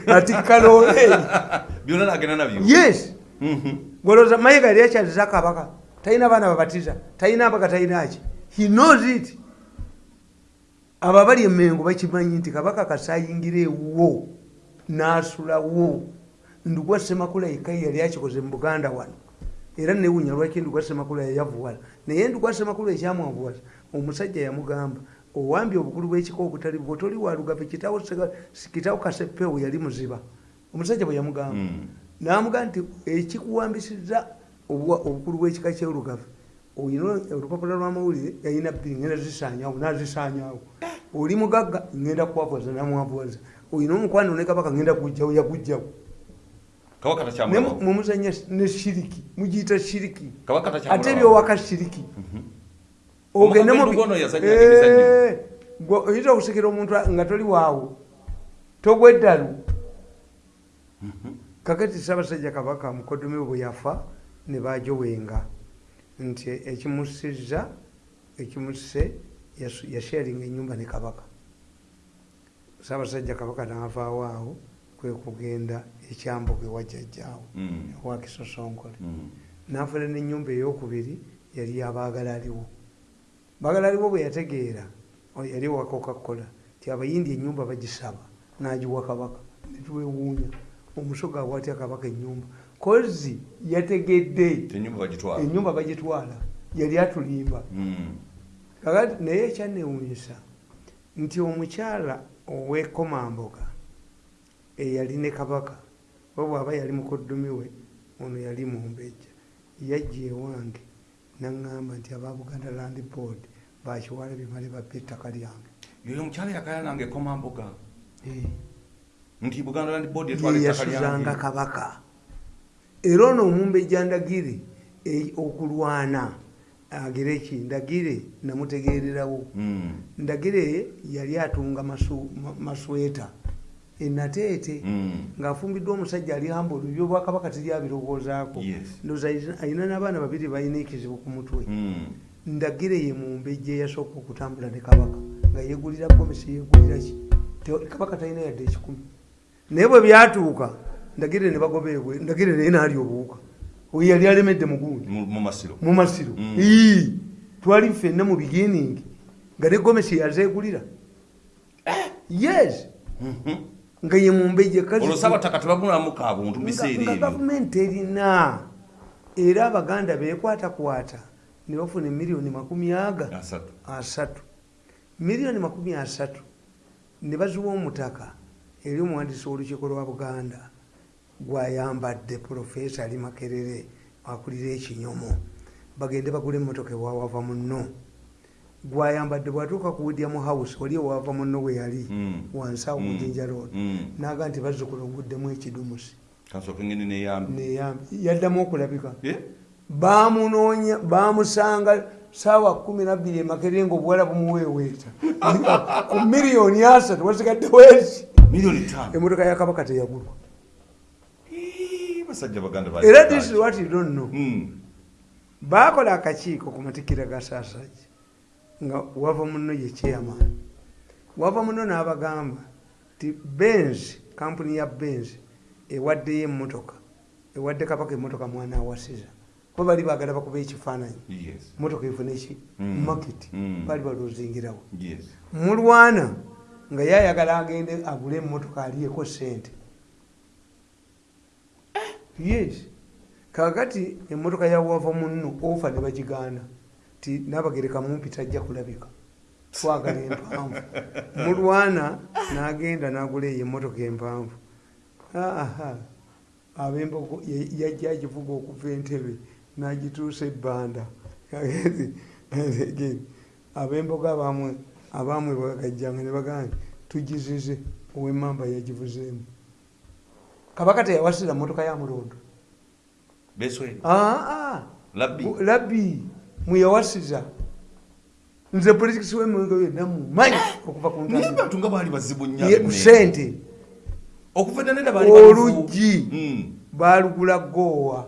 Ati kalole byonna nagenda nabyo. Yes. Mhm. golooza mayiga yali akyaziza kabaka. Talina baana babatiza. Talina abaga talina ki? He knows it abo abali emengo bakimanyi nti kabaka kasayingira ewo n'asulawo ndugwa semakula yekka yali akikoze mu buganda wano. Era newunya lwaki ndugwa semakula yayavuwala naye ndugwa semakula ekyamwavuwala omusajja yamugamba owambye obukulu bw'ekika obutali bwo toli walugave kitawo kitawo kasepewo yali muziba. Omusajja bwe yamugamba. Mm. namugaa nti ekikuwambisiza obukulu bw'ekika kyolugave oyina olupapula lwamawulire yalina bbiri ngenda zisanyawo nazisanyawo oli mugagga ngenda kuwavuwaza namwavuwaza oyina omukwano ne kabaka ngenda kugjawo yagugjawo kabaka Ne takyamulawo mu- mumuzanya ne shiriki mugiyita shiriki. Ate ebyowaka shiriki. Yazannyanga emizannyo. Eh, okusikira omuntu nga toli waawo. Togweddalu kakati ssaabasajja kabaka mukoddomi we bwe yafa ne bajowenga nti ekimusizza ekimuse yasu- yasharinga enyumba ne kabaka ssaabasajja kabaka naavaawo awo kwe kugenda ekyambogo ewajjajjaawo Mm. ewakisosonkole Mm. n'afuna n'ennyumba eyokubiri yali yabaagala aliwo baagala aliwo bwe yategeera yali wa coca-cola ti abayindi ennyumba bagisaba n'agiwa kabaka netwewuunya omusoga awatya kabaka ennyumba kozi yategedde tenyumba bagitwala. Ennyumba bagitwala yali atulimba. Mm. kakati naye ekyanewuunyisa nti omukyala ow'ekomamboga eyali ne kabaka we bw'aba yali mukoddomi we ono yali mumbejja yajja ewange naŋŋamba nti aba buganda land board bakiwala bimale babba ettaka lyange. Yoyo omukyala yakaya nange ekomamboga Eh, nti buganda land board etwala ye ettaka yasuzanga lyange. Kabaka era ono omumbejja ndagire eh, okulwana agire ki ndagire namutegererawo Mm. ndagire yali atunga masweta enateete Mm. ng'afumbiddwa omusajja ali hambulu ebyobwakabaka teri abirowoozaako Yes. ndowooza ayina- ayina n'abaana babiri balina ekizibu ku mutwe Mm. ndagire ye mumbejja eyasooka okutambula ne kabaka nga yegulira komisi yegulira ki kabaka talina yadde ekikumi naye bwe byatuuka ndagire ne bagobeebwe ndagire naye naali obuwuka oyo yali alemedde mugundi Mu masiro. Mm. Twali ffenna mu beginning. Nga ne gomesi yazeegulira yes! Mhm. nga ye mumbejje gavumenti erina. Era abaganda bekwatakwata ne bafuna emiliyoni makumi aga. Asatu. Asatu. Miliyoni makumi asatu. Ne baziwa omutaka eri omuwandiisi w'olukiiko lwa buganda gwayambadde profesa ali makerere akulira ekinyomo. Bagende bagula emmotoka ewawava muno gwayambadde bwatuuka ku william house wali ewava muno we yali Mm. wansi awo ku jinja road. Mm. naga nti bazzukula onguddemu ekidumusi. Neyambi yaddamu okulabika. Bamunoonya bamusanga saawa kumi nabbiri emakerere nga obuwala bumuweeweeta. Ku miliyoni asatu wasigaddewo eki miliyoni tano emotoka ya kabaka teyagulwa Ii, basajja baganda ba- era this is what you don't know Mm. baakola akakiiko ku matikira ga saasajja nga wava muno ye chairman wava muno n'abagamba ti benz kampuni ya benz ewaddeyo emmotoka ewadde kabaka emmotoka mwana awasiza kuba bali baagala bakuba ekifaananyi Yes. motoka efuna eki Mm. market Mm. baali balozingirawo Yes. mulwana nga yayagala agende agule emmotoka aliyeko sente yes. Kakati emmotoka yawava muno ofa ne bagigaana ti nabagereka mumpi tajja kulabika. Twagala empanvu. Mulwana n'agenda n'agula eyo emmotoka empanvu. Aha abembogo yajja agivuga okuva entebe n'agituusa ebbanda. Abembogo abamwe abamwe bagajjanga ne bagamba nti tugizize ow'emmamba yagivuzeemu kabaka teyawasira mmotoka ya mulondo. Beswere aa labbi. Mweyawasiza nze politikisi wemwenge yonna mumanyi okuva ku naye ntandikwa. bantu nga baali bazibu nnyo Ye- ab'emmere. sente. Okuva dda nedda baali bazibu. oluggi Mm. balugula goowa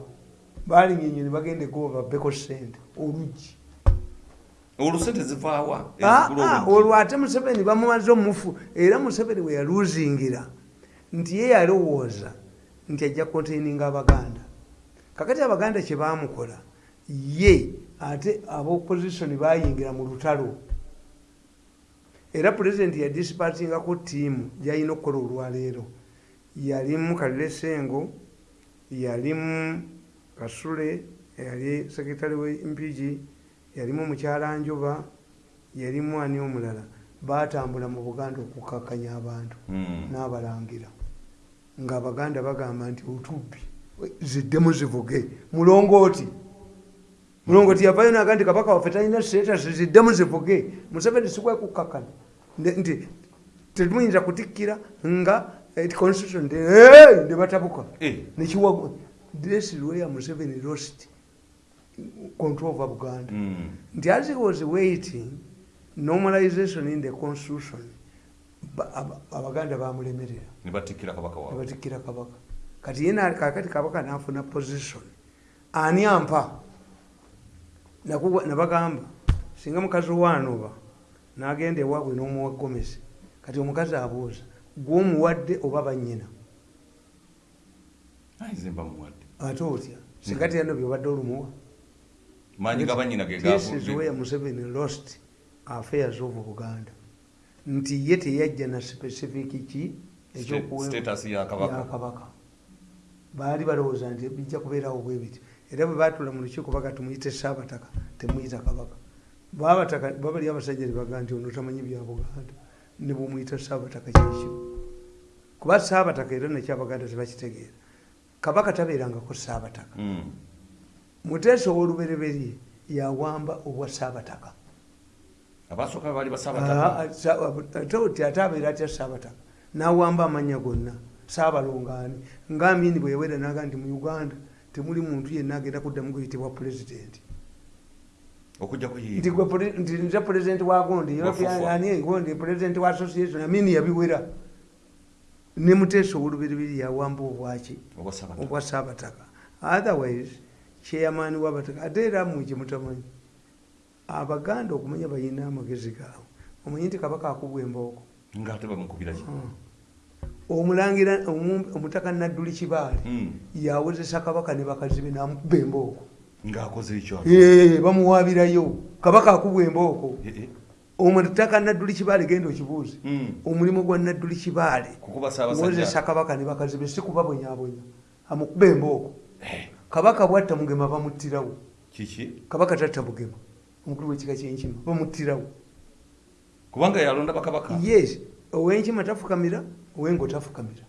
balingenye ne bagenda egoowa babbeko sente oluggi olwo sente zivaawa Ah, ah, olwo ate museveni bamumaze omufu era museveni we yaluzingira nti ye yalowooza nti ajja kontaininga abaganda. Kakati abaganda kye bamukola ye ate abaopposition bayingira mu lutalo. Era pulezidenti yadisipatingako tiimu gyalina okukola olwaleero. Yalimu kalire sengo yalimu kasule yali sekretary wempigi yalimu mukyala njuba yalimu ani omulala batambula mu buganda okukakanya abantu Mm. n'abalangira ngaabaganda bagamba nti otubbi ziddemu zivuge mulongooti mulongooti yavayo naga nti kabaka waffe talina status ziddemu zivuge museveni sikwekukakana Ne- nti tetumuyinza kutikkira nga eh, constitution "Hey!" ne batabuka Eh. nekiwago this is where museveni lost control over buganda Mm. nti as he was waiting normalization in the constitution abaganda bamulemerera. Nebatikkira kabaka kati ye na- kakati kabaka nafuna position. Ani ampa? Nabagamba singa mukazi wanoba nagenda ewaabwe n'omuwa gomesi kati omukazi abuuza gwomuwadde oba banyina ate otya? Singa tyano byobadde olumuwa. Maanyi ga banyina ge This is gavu- where Museveni lost affairs of Buganda. Nti ye teyajja na specific ki ekyokuwe- status ya kabaka. ya kabaka. Baali balowooza nti bijja kubeerawo bwe biti. Era bwe baatula mu lukiiko baga tumuyite Saabataka, temuyita kabaka. Baabataka babali abasajja ne bagaa nti ono tamanyi bya Buganda. Ne bumuyita Saabataka kyekyo. Kuba Saabataka era nakyo Abaganda tebakitegeera. Kabaka tabeerangako Saabataka. Mm. muteesa owolubereberye yawamba obwa saabataka abasooka baali Ah, basaabataka sa- ate oti ate abeera atya saabataka nawamba amanya gonna. Saabalongaani ngaamini bwe yawera naga nti mu uganda temuli muntu yenna agenda kuddamu kuyitibwa pulezidenti. Okujjako nti gwe pule- nti nze pulezidenti wa gondi Wafufa. ani gondi pulezidenti wa association amini yabiwera. Ne muteesa owolubereberye yawamba obwaki obwa saabataka otherwise chairman wabataka ate era mmwe kyemutamanyi abaganda okumanya balina amagezi gaabwe. Omanyi nti kabaka akubwa embooko ngaate bamukubira ki? Omulangira omu- omutaka nadduli kibaale Mm. yawozesa kabaka ne bakazi be namukuba embooko ng'akoze ekyo bamuwaabirayo. Kabaka akubwa embooko Eh, eh. omutaka nadduli kibaale genda okibuuze. Mm. omulimu gwa nadduli kibaale. Wozesa kabaka ne bakazi be sikubabonyabonya amukuba embooko Eh, kabaka bwatta mugema bamuttirawo. Kabaka tatta bugema omukulu wekika kyenkima bamuttirawo kubanga yalonda bakabaka. Yes owenkima tafukamira owengo tafukamira.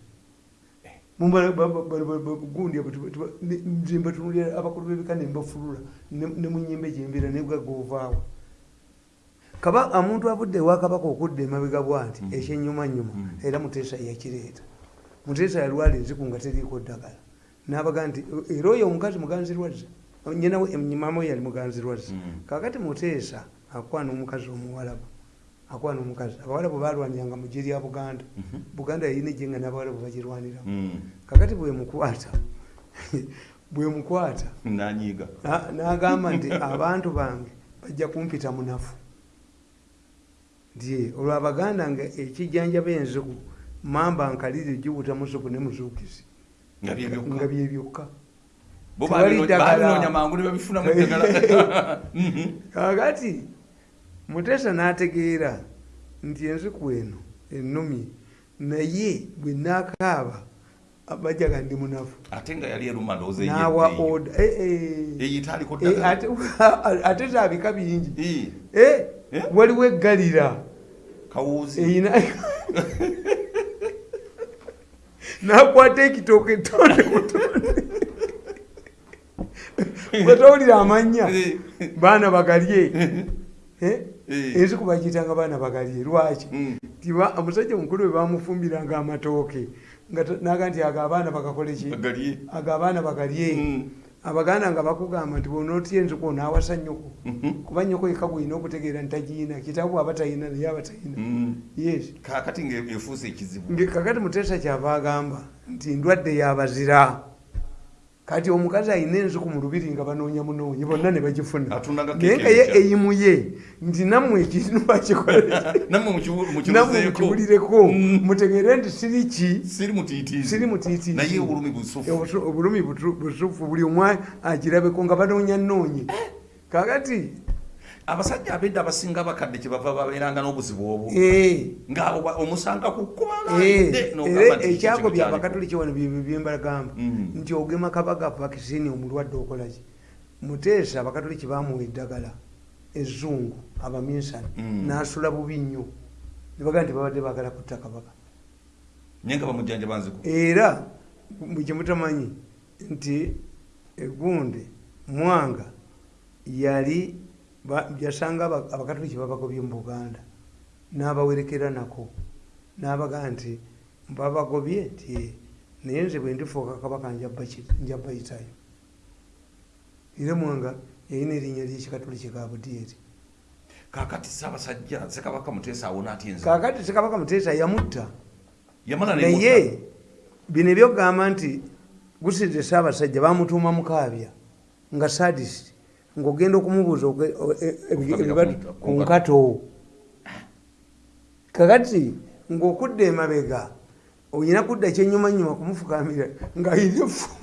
Mumba- ba- ba- ba- ba- ba- gundi abo tuba- tuba- ne- nze mbatunulira abakulu b'ebika ne mbafulula ne ne mu nyimba gyembeera nebwagovaawo kaba omuntu avudde ewa kabaka okudda emabega bwanti Mm. ekyenyumanyuma Mm. era muteesa yakireeta. Muteesa yalwala enziku nga teriiko ddagala. Nabaga nti era oyo omukazi muganzirwazza nyina we- mama we yali muganzirwazza Mm. kakati muteesa akwana omukazi omuwalabu akwana omukazi abawalabu balwaniranga mu gye lya buganda. Mhm. buganda yalina ejje nga n'abawalabu bagirwaniramu. Mm. kakati bwemukwata bwemukwata nanyiiga. na- n'agamba nti abantu bange bajja kumpita munafu nti olwo abaganda nga ekijjanjaba enziku mamba nkalire gibuta musuku ne muzuukizi. Nga byebyokka babinoonya mangu ne babifunamu eddagala Mhm. kakati muteesa n'ategeera nti enziku eno ennumye naye bwe naakaaba bajaga ndi munafu ate nga yali eruma ndowooza n'awa eyo oda eh, eh. eyitaaliko Eh, ddagala ate- zaabika bingi Eh, Eh, Eh? waliwo eggalira kawuuzi nakwata ekitooke etonde butonde bwetowulira amanya Eh. baana bagalye Eh? Eh. ensiku bagiyitanga baana bagalye lwaki Mm. omusajja omukulu we bamufumbiranga amatooke naga nti ago abaana bagakoleki ago abaana bagalye Mm. abaganda nga bakugamba nti bwonaotya enzuku onaawasa nnyoko Mhm. kuba nnyoko yeka gwolina okutegeera ntagiina kitaabu aba talina naye aba talina Mm. yes kakati ngaefuuse ekizibu kakati muteesa kyava agamba nti ndwadde yabazira kati omukazi alina enzuku mu lubiri nga banoonya munoonyi bonna ne bagifuna. Naye nga ye empya. eyimuye nti nammwe ekintu bakikolera nammwe mukibu- nammwe mukibuzeeko mukibulireko Mm. mutegeere nti siri ki? Siri mutiitiizi siri mutiitiizi naye obulumi busufu. Buli omu agirabeko nga banoonya noonyi kakati abasajja abedda abasinga abakadde kyebava babeeranga n'obuzibu obwo eh, ngaabo ba- omusanga ku eh, kubalande era ekyagobya abakatoliki wano byembagamba Mm. nti ogema kabaga vakisini omulwadde okolaki muteesa abakatoliki bamuwa eddagala ezzungu abaminsani Mm. n'asula bubi nnyo. Nebagaa nti babadde baagala kutta kabaka. Naye nga bamujjanja banziku era bwekimutamanyi nti egunde mwanga yali yasanga aba- abakatoliki babagobye mu buganda n'abawerekera nako. N'abagaa nti babagobye "Eh, naye nze bwe ndifuuka kabaka njabba- njabbayitayo era mwanga yalina erinnya lyekikatoliki ka budyeri kakati saabasajja sekabaka muteesa awona atya enza kakati sekabaka muteesa yamutta. Naye bino ebyokugamba nti gusize saabasajja bamutuuma mukaabya nga sadist ngaogenda okumubuuza e- ebibatu ku nkato. kakati ngaokudda emabega olina kudda kyenyumanyuma kumufukamira ngaalina efumu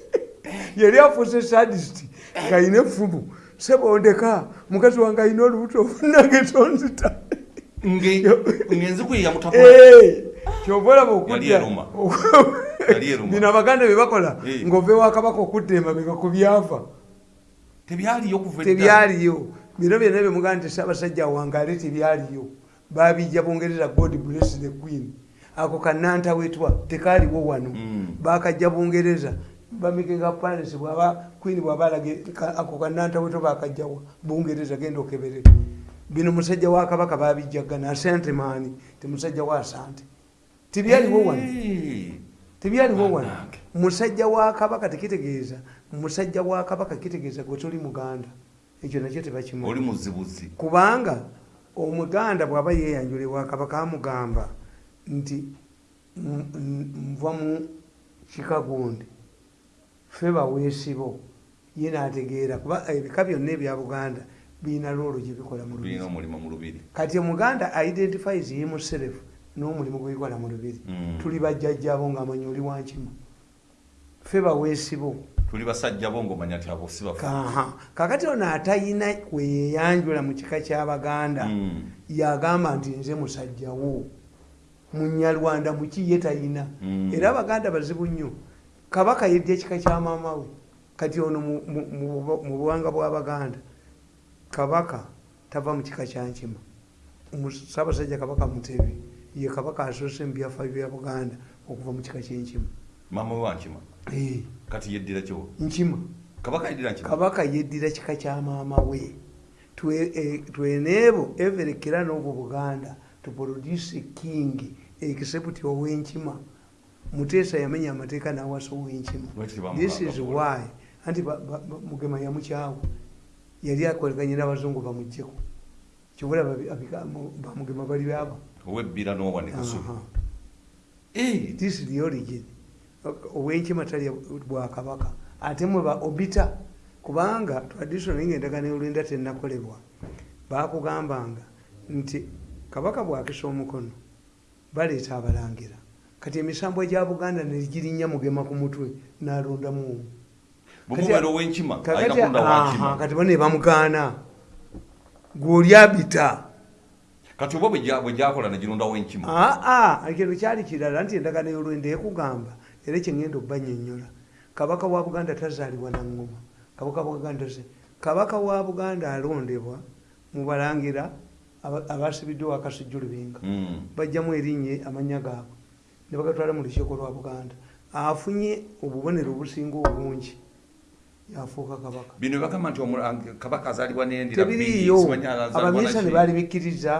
yali afuuse sadist ngaalina efumu sebondeka mukazi wange alina olubuto nange tonzita ngenziku ye yamutako kyova olaba Yali eruma. Yali eruma. bino abaganda byebakola Eh. ngaove wakabaka okudda emabega ku byava tebyaliyo bino byonna byemugaa nti saabasajja wangaale tebyaliyo. Babijja bungereza god bless the queen. Ako kanantawetwa tekaaliwo wano. Mm. bakajja bungereza bamikenga palace bwaba queen bwaba alage ka- ako kanantawetwa bakajjawa bungereza genda okebere. Bino musajja wa kabaka babijjagana asante maani. Ti musajja wa asante. Tebyaliwo wano. Tebyaliwo wano. Musajja wa kabaka tekitegeeza musajja wa kabaka kitegeeza gwe toli muganda. Ekyo nakyo tebakimanyi kubanga omuganda bw'aba yeyanjula ewa kabaka amugamba nti "M- m- nva mu kikagundi fe baweesibo. Ye n'ategeera kuba ebika byonna ebya buganda birina loolo gye bikola mu lubiri. Kati omuganda identifies yemuserefu n'omulimu gwebikola mu lubiri. Mm. tuli bajjajjabo ngaamanyi oli wankima fe baweesibo tuli basajja bo ngaomanya ti abo si bafu kaha kakati ono atayina kweyeyanjula mu kika ky'abaganda Mm. yagamba nti nze musajjawo munyalwanda muki ye tayina? Mm. era abaganda bazibu nnyo. Kabaka yeddya ekika kya maama we. Kati ono mu- mu- mu bu- mu buwanga bw'abaganda kabaka tava mu kika kyankima ssaabasajja kabaka mutebi ye kabaka asoose mu byafaayo bya buganda okuva mu kika kyenkima maama we wankima kati yeddira kyo nkima. Kabaka yeddira nkima kabaka yeddira kika kya maama we. Eh, tweneebo everekera n'obwo buganda to produce a king except owenkima. Muteesa yamenya amateeka n'awasa owenkima. This is why. Anti mugema yamukyawa. Yali akolaganye n'abazungu bamugjeko kibula bamugema bali baba. Owebbira n'owanika subi Aha. Eh, this is the origin owenkima talya bwakabaka ate mwe ba obita kubanga traditional ngaendagano y'olwenda tennakolebwa bakugambanga nti kabaka bwakisa omukono baleeta abalangira. Kati emisambo egya buganda negirinnya mugema ku mutwe n'alondamu omu. Kati bo ne bamugaana. Gw'oli abita. Kati oba bwe gya- gyakola negironda wenkima aa ekyo kyali kirala nti endagano y'olwenda ekugamba era ekyengenda obbanyonnyola kabaka wa buganda tazaalibwa nangoma kabaka wa buganda kabaka wa buganda alondebwa mubalangira aba- abasibiddwe wakasujju lubinga Mm. bajjamu erinnya amanya gaabwe. Ne bagatwala mu lukiiko lwa buganda. Afunye obubonero obusinga obungi. Yafuuka kabaka. Bino bagamba nti kabaka azaalibwa n'endira bbiri, tebiriiyo. simanyi azaalibwa abaminsani naki. baali bikkiriza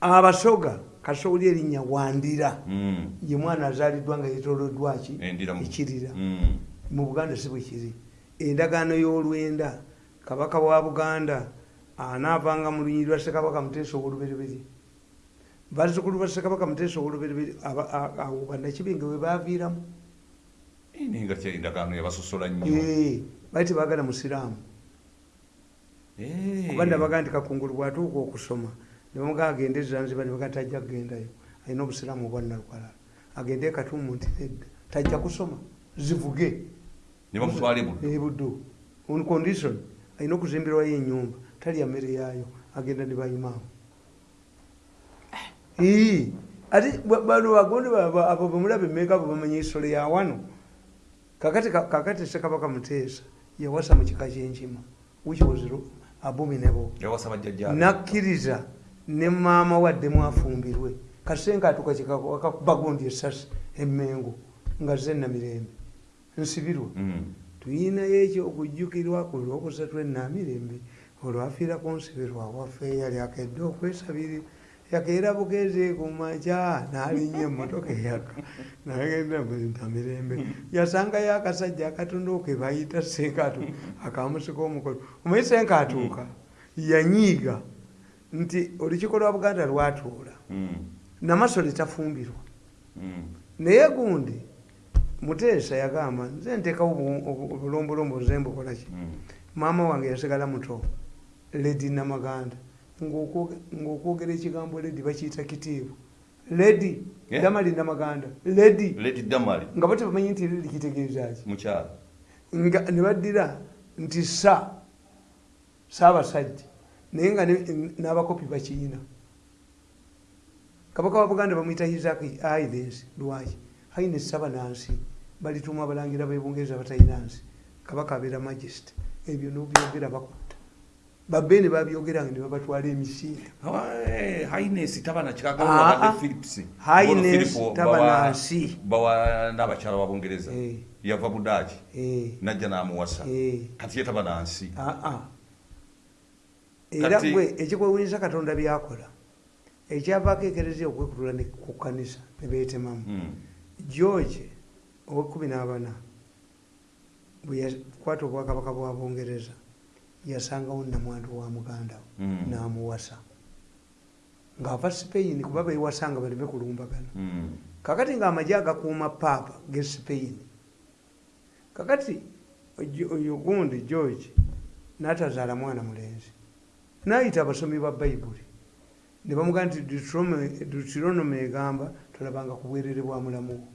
abasoga kasooli erinnya wandira. Mm. ye mwana azaaliddwa nga yetoloddwaki ekirira. Mm. mu buganda si bwe kiri. Endagaano y'olwenda kabaka wa buganda anaavanga mu lunyiri lwa ssekabaka muteesa owolubereberi bazzukulu ba ssekabaka muteesa a- awo bannakibinge we baaviiramu. Nga endagaano yabasosola nnyo. Bali tebaagala musiraamu. Kuba ndabaga nti kakungulu bwatuuka okusoma nebamuga agende zanziba nebaga tajja kugendayo. Alina obusiraamu obwannalukalala agende e katumu nti nedda tajja kusoma zivuge. Bamutwala ebuddo ebuddo on condition alina okuzimbirwayo enyumba talya mmere yaayo agenda ne bayimaamu Ii, ate ba- bano bagonde ba- abo bemulaba emmeeka abo bamanya esolo ya wano? Kakati kakati sekabaka muteesa yawasa mu kika kyenkima which was abominable. Nakkiriza ne maama wadde mwafumbirwe. Kasenga atuka kikabagondi esasi emmengo nga zenna mirembe nsibirwa. Mm. tuyinayo ekyo okujjukirwa ku lwokusatu enamirembe olwafiira ku nsibirwa waffe yali akedde okwesabiri yakeera bugezi ku makya n'alinnya emmotoka eyaka. Nagenda namirembe. Yasangayo akasajja akatundu ke bayita senkatu akamusika omukono omanyi senkatuuka yanyiiga nti olukiiko lwa buganda lwatuula. Mm. namasole tafumbirwa. Mm. naye gundi muteesa yagamba nze nteekawo obu- obu- obulombolombo nze mbukolaki Mm. maama wange yasigala muto ledi namaganda. Ng'okwogera ekigambo ledi bakiyita kitiibwa. Ledi damali namaganda. Ledi nga bo tebamanyi nti ledi kitegeezaki nga ne baddira nti sa saabasajja naye nga n'abakopi bakiyina kabaka wa buganda bamwyita isaki aides lwaki? Haines sabanansi balituma abalangira bebungereza batalina nsi kabaka abeera magist ebyo nobyogera bakutta babeene babyogeranga ne babatwala emisiira Ah, ah. Tabanansi. bawa bawa n'abakyala ba bungereza. Eh. yava budaaki Eh, najja n'amuwasa. Eh. kati ye tabanansi aa era gwe ekikwewunyisa katonda byakola ekyavaako ekereziya okwekutula ku kanisa ne beetemamu Mm. george owekumi n'abana bwe yakwata obwakabaka bwa bungereza yasangawo namwandu wa muganda we Mm. n'amuwasa ng'ava spain kuba bewasanga baleme kulumbagana Mm. kakati ng'amagye agakuuma paapa ge spain kakati oyo gundi george n'atazaala mwana mulenzi n'ayita abasomi ba bayibuli ne bamugamba nti Deuteronomy- egamba tolabanga ku bwerere bwa mulamu wo.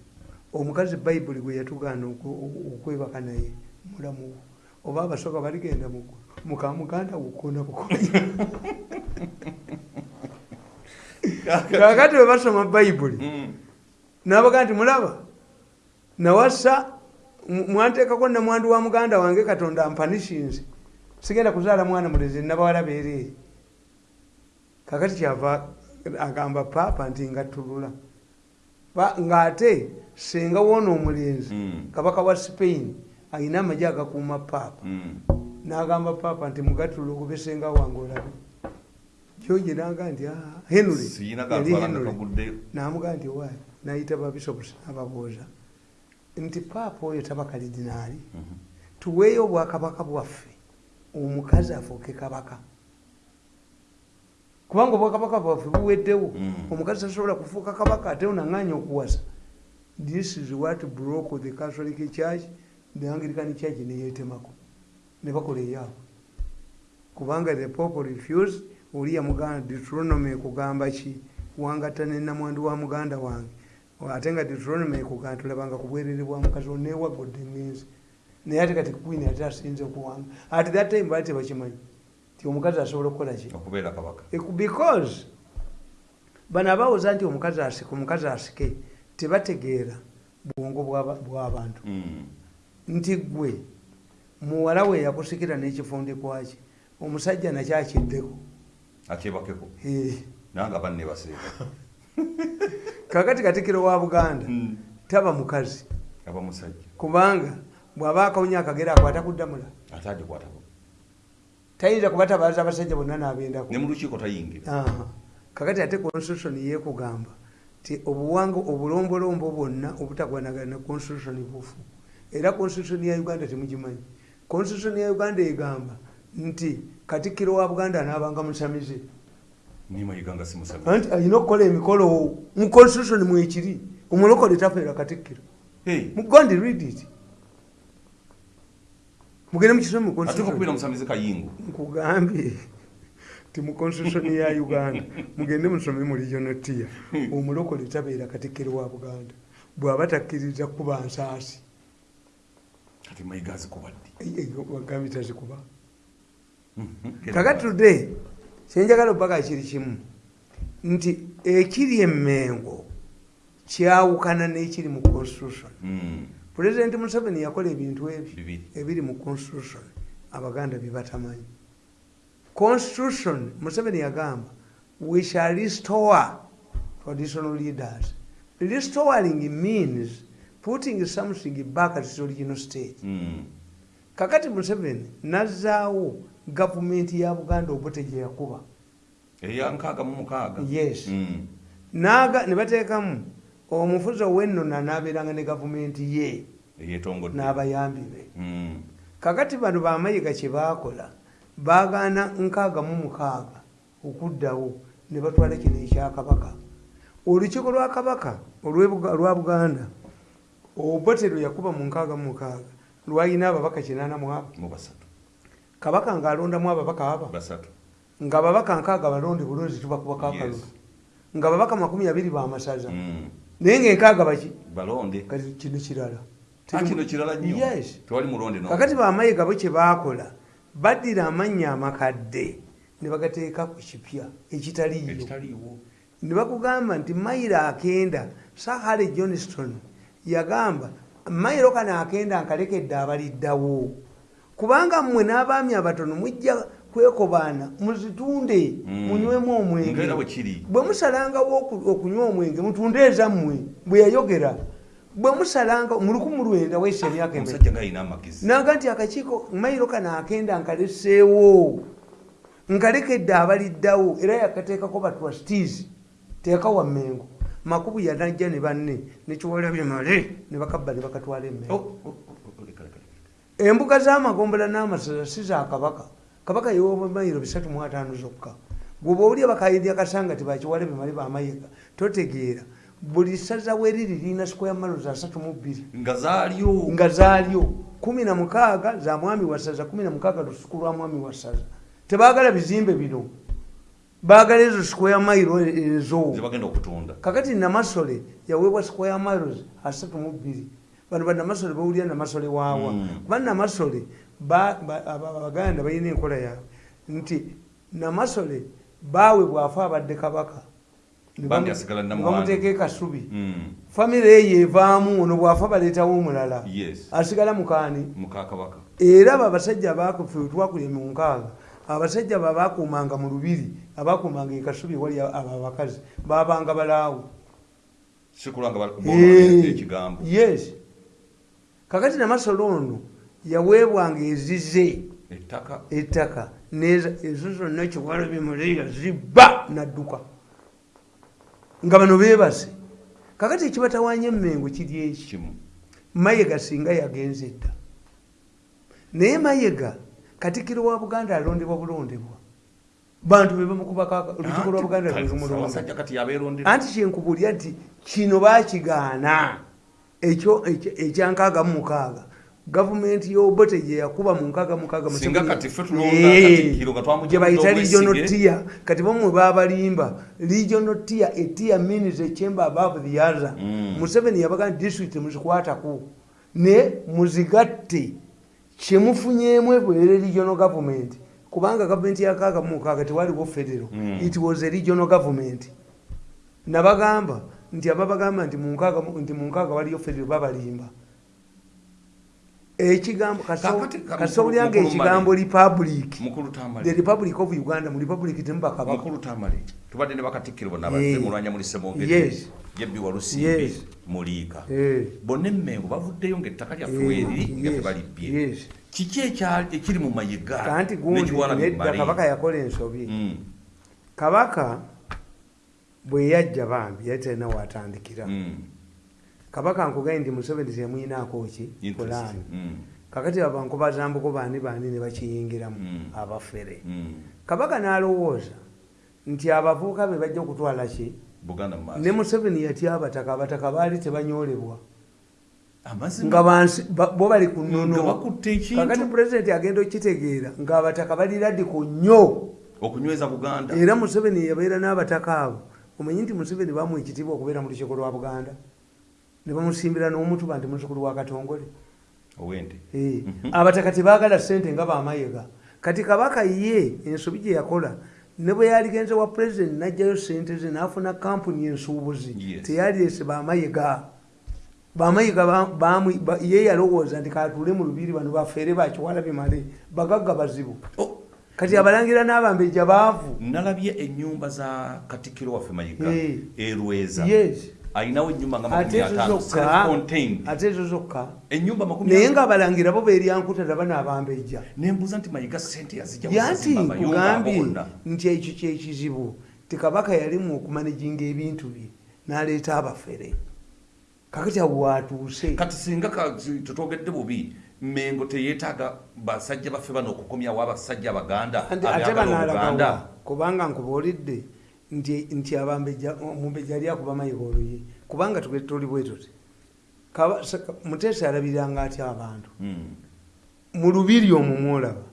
Omukazi bayibuli gwe yatugaana okwebaka naye mulamu wo. Oba abasooka baligenda mu mukamuganda gukona bukonya kakati bwe basoma bayibuli Mm. nabaga nti mulaba nawasa mwanteekako namwandu wa muganda wange katonda ampanishinze sigenda kuzaala mwana mulezi nabawala beereere kakati kyava agamba paapa nti ngatulula Ba- ng'ate senga woona omulenzi Mm. kabaka wa spain ayina amagye agakuuma paapa Mm. n'agamba paapa nti mugatula okube senga wange olabe. George naga nti "Ah, henry. Yali Henry." namugaa nti waayi nayita babisopusi ababuuza nti paapa oyo taba kalidinaali Mhm. tuweeyo obwakabaka bwaffe omukazi afuuke kabaka. Kubanga obwakabaka bwaffe buweddewo. Mm. omukazi tasobola kufuuka kabaka ate onaŋŋanya okuwasa. This is what broke the catholic church the anglican church neyetemako ne bakola eyaabwe. Kubanga the pope refused oli yamuganda deuteronomy ekugamba ki? Wangatta nenamwandu wa muganda wange. Ate nga deuteronomy ekugamba tulabanga ku bwerere bwa mukazi onewagodde ngenzi naye ate kati queen ate asinze okuwanga at that time baali tebakimanyi ti omukazi asobola okukola ki? Okubeera kabaka. Eku- because bano abawuza nti omukazi asike omukazi asike tebategeera bwongo bw'aba- bw'abantu Mm. nti gwe muwala we yakusikira n'ekifundikwa-ki omusajja nakyakiddeko akyebakeko. Eh, nanga banne baseeka kakati katikiro wa buganda Mm. taba mukazi. Aba musajja. Kubanga bw'aba akawunya akagera akwata kuddamula ate agikwatako tayinza kubatabaza abasajja bonna n'abendako ne mu lukiiko tayingira. Kakati ate constitution yekugamba ti obuwanga obulombolombo bwonna obutagwanagana ne constitution bufu era constitution ya uganda temugimanyi. Constitution ya uganda egamba nti katikkiro wa buganda anaabanga musamize. Anti alina okukola emikolo mu constitution mwekiri omulokole tafeera katikkiro. Mugondi read it mugende mukisome mu ate okubeera constitution musamize kayingo nkugambye ti mu constitution ya uganda. Mugende musome mu regional tier omulokole tabeera katikkiro wa buganda. Bw'aba takkiriza kuba nsaasi kati mayiga azikubadde wagambye tazikuba kakati today kyenjagala opaka kiri kimu nti ekiri emmengo kyawukana n'ekiri mu constitution pulezidenti museveni yakola ebintu ebyo ebiri mu constitution abaganda bye batamanyi. Constitution museveni yagamba we shall restore traditional leaders. Restoring means putting something back at its original state. Kakati museveni nazzaawo gavumenti ya buganda obote gye yakuba eya nkaaga mu mukaaga. Yes. Mm. Naga- ne bateekamu omufuzi ow'ennona n'abeeranga ne gavumenti ye n'abayambi be. Mm. kakati bano bamayiga kye baakola baagaana nkaaga mu mukaaga okuddawo ne batwala kino ekyakabaka olukiiko lwa kabaka olw'Ebuga- lwa buganda obotero yakuba mu nkaaga mu mukaaga lwalina ababaka kinaana mu abo. Kabaka ng'alondamu ababaka basatu. Nga babaka nkaaga balonde bulunzi tubakuba kakalulu Yes. nga babaka makumi abiri bamasaza Mm. Naye ngaenkaaga baki? Balonde. Kati kino kirala. Ah, kino kirala nnyo. Yes. tewali mulonde no kakati bamayiga bo kye baakola baddira amannya amakadde ne bagateeka ku kipya ekitaliiyo ekitaliiwo. Ne bakugamba nti mayiro akenda sahare johnston yagamba mayiro kano akenda nkalekedde abaliddawo kubanga mmwe n'abaami abatono mujja kwekobaana muzitunde Mm. munywemu omwenge bwe musalangawo oku- okunywa omwenge mutunde ezammwe bwe yayogera bwe musalanga mu lukumi lwenda weesa emyaka naga nti akakiiko mayiro kano akenda nkaleseewo nkalekedde abaliddawo era yakateekako batrustees teeka wa mmengo makubu yanajja ne banne nekiwalabye male ne bakabba ne bakatwala Oh, emmengo oh, oh, oh, embuga z'amagombola n'amasaza si za kabaka kabaka yewoba mayiro bisatu mu ataano zokka. Gwoba oli abakayidi akasanga ti bakiwale bemale bamayiga totegeera. Buli saza weriri lirina square miles asatu mu bbiri. Nga zaalyo. Kumi na mukaaga za mwami wasaza kumi na mukaaga lusuku lwa mwami wasaza tebaagala bizimbe bino. Baagala ezo square mile ezo okutunda. Kakati namasole yaweebwa square miles asatu mu bbiri. Bano banamasole bawulira namasole waawa. Mm. kuba namasole ba- ba- aba- abaganda balina enkola yaabwe nti namasole baawe bwafa abadde kabaka bamuteeka ekasubi Mm. famire eyo evaamu ono bwafa baleetawo omulala asigala mukaani era abo abasajja abakufe twakulye mu nkaaga abasajja abo abakuumanga mu lubiri abakuumanga ekasubi wali abo abakazi babanga balaawo. Eh, yes. Kakati namasolo ono yaweebwanga ezize ettaka. ezo zonna kiwala bimuleya zibba nadduka. Nga bano beebase kakati ekibatawanya emmengo kiri eki? Kimu. Mayega singa yagenze dda naye mayega katikiro wa buganda alondebwa bulondebwa. Bantu bebamukubaka olukiiko lwa buganda anti kyenkubulya nti kino bakigaana ekyo ekya- ekyankaaga mu mukaaga gavumenti y'obote gye yakuba mu nkaaga mu mukaaga mu Singa Museveni- kati ffe tulonda Eh, Katikkiro nga twamugye gye bayita mu regional tier. Kati bamwe babalimba regional tier a tier means a chamber above the other. Mm. museveni yabaga nti district muzikwatako ne muzigatte kyemufunyeemu ebwere regional government. Kubanga gavumenti yakaaga mu mukaaga tewaliwo federo. Mm. it was a regional government. Nabagamba nti ababagamba nti mu nkaaga nti mu nkaaga waliyo federo babalimba ekigambo Kakati, ka- kasowulyanga mukulu ekigambo republic. The republic of uganda mu republic temubakabaka mukulu tamale. Tubadde ne bakatikkiro bonna mulwanya muli semongeri Yes. yebbi walusimbi muliika. Bonna emmengo bavuddeyo ngaettaka lyaffe weeriri nga yes, tebalibbye kiki ekiri mu mayiga? Kanti gundi nekiwala nedda bimali? kabaka yakola ensobi. Mm. kabaka bwe yajja bambi yali talina watandikira. Mm. Kabaka nkugaye nti museveni temuyinaako ki? Pulaani Mm. kakati abankubazambuko baani baani ne bakiyingiramu Mm. abafere. Mm. kabaka n'alowooza nti abavubuka be bajja okutwala ki? Ne museveni yatya abataka abataka baali tebanyolebwa nga bo bali ku nga nnono. bakutte kakati ekintu pulezidenti agenda okitegeera ng'abataka bali ladiko nnyo. Okunyweza buganda. Era museveni yabeera n'abataka abo. Omanyi nti museveni bamuwa ekitiibwa okubeera mu lukiiko lwa buganda ne bamusimbira n'omutuba nti muzzukulu wa katongole. Eh, Mhm. abataka tebaagala sente nga bamayega kati kabaka ye ensobi gye yakola ne bwe yaligenze wa pulezidenti n'ajjayo sente ze n'afuna kampuni ensuubuzi Yes. teyalese bamayega bamayega ba- bamu- ba- ye yalowooza nti katuule mu lubiri bano bafeere bakiwala bimale bagagga bazibu. Kati abalangira n'abambejja baavu. nalabye ennyumba za katikiro waffe mayiga Eh. erweza yes ayinawo ennyumba nga ate ezo zokka naye ataano. ng'abalangira bo beeryankuta daba n'abambejja nembuuza nti mayiga sente yazijja yanti kuzimba amayumba ago kugambye gonna. nti ekyo kyekizibu tikabaka yalimu okumanaginga ebintu bye n'aleeta abafere. Kakati awo watuuse. Kati singa tutwogedde bubi mengo teyeetaaga basajja baffe bano okukomyawo abasajja abaganda ate banaalagawa kubanga nkubuulidde nti omumbejja ali akuba mayiga oluyi. Kubanga tuli bwe tuti. Muteesa alabiriranga atya abantu? Mm. mu lubiri omwo mwolaba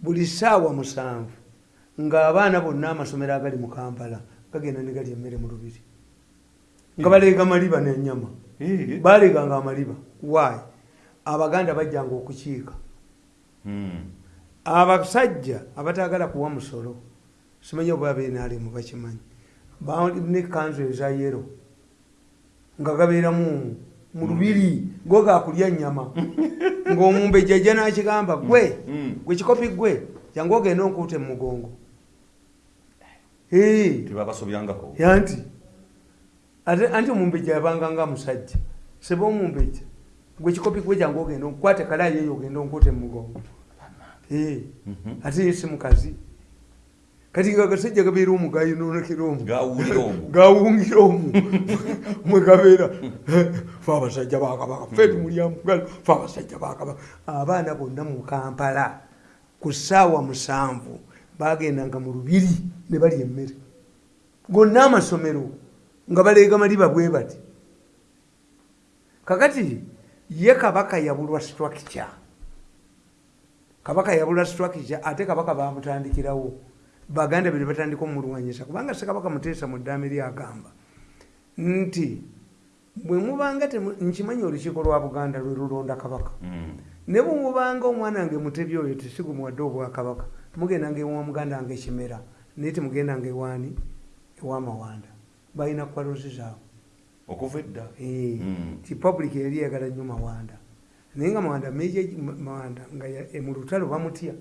buli ssaawa musanvu ng'abaana bonna amasomero agali mu kampala gagenda ne galya emmere mu lubiri. Nga baleega maliba n'ennyama. Eh. baaleganga amaliba. Waayi abaganda bajjanga okukiika. Mm. abasajja abataagala kuwa musolo simanyi oba abenaalemu bakimanyi. Balina ekanzu eza yero nga gabeeramu mu lubiri go gakulya nyama ng'omumbejja ajja n'akigamba gwe Mm. gwe kikopi gwe jangu ogenda onkuuta emugongo ate anti omumbejja yabanga nga musajja seba omumbejja gwe kikopi gwe jangu ogenda onkwate kalayi eyo ogenda onkuuta emugongo Mhm. ate ye si mukazi kati nga agasajja gabeera omugayinonekera omu gawulira omwo gawungira omu mwegabeera fe abasajja bakabaka fe tumulyamugal fe abasajja bakabaka abaana bonna mu kampala ku ssaawa musanvu bagendanga mu lubiri ne balya emmere. Gonna amasomero nga baleega maliba bwe bati. Kakati ye kabaka yabulwa structure. Kabaka yabulwa structure ate kabaka bamutandikirawo baganda be ne batandika omulwanyisa kubanga sekabaka muteesa mu ddaame lyagamba nti bwe mubanga nkimanyi olukiiko lwa buganda lwe lulonda kabaka. Mm. ne bwe mubanga omwana wange mutebi oyo tesigumuwadde obwakabaka mugendanga ewa muganda wange ekimera naye temugendanga ewaani ewamawanda balina kwalozi zaabwe. Okuva edda? Eh, Mm. ti public yali yagala nnyo mawanda. Naye nga mawanda mawanda nga mu lutalo bamutya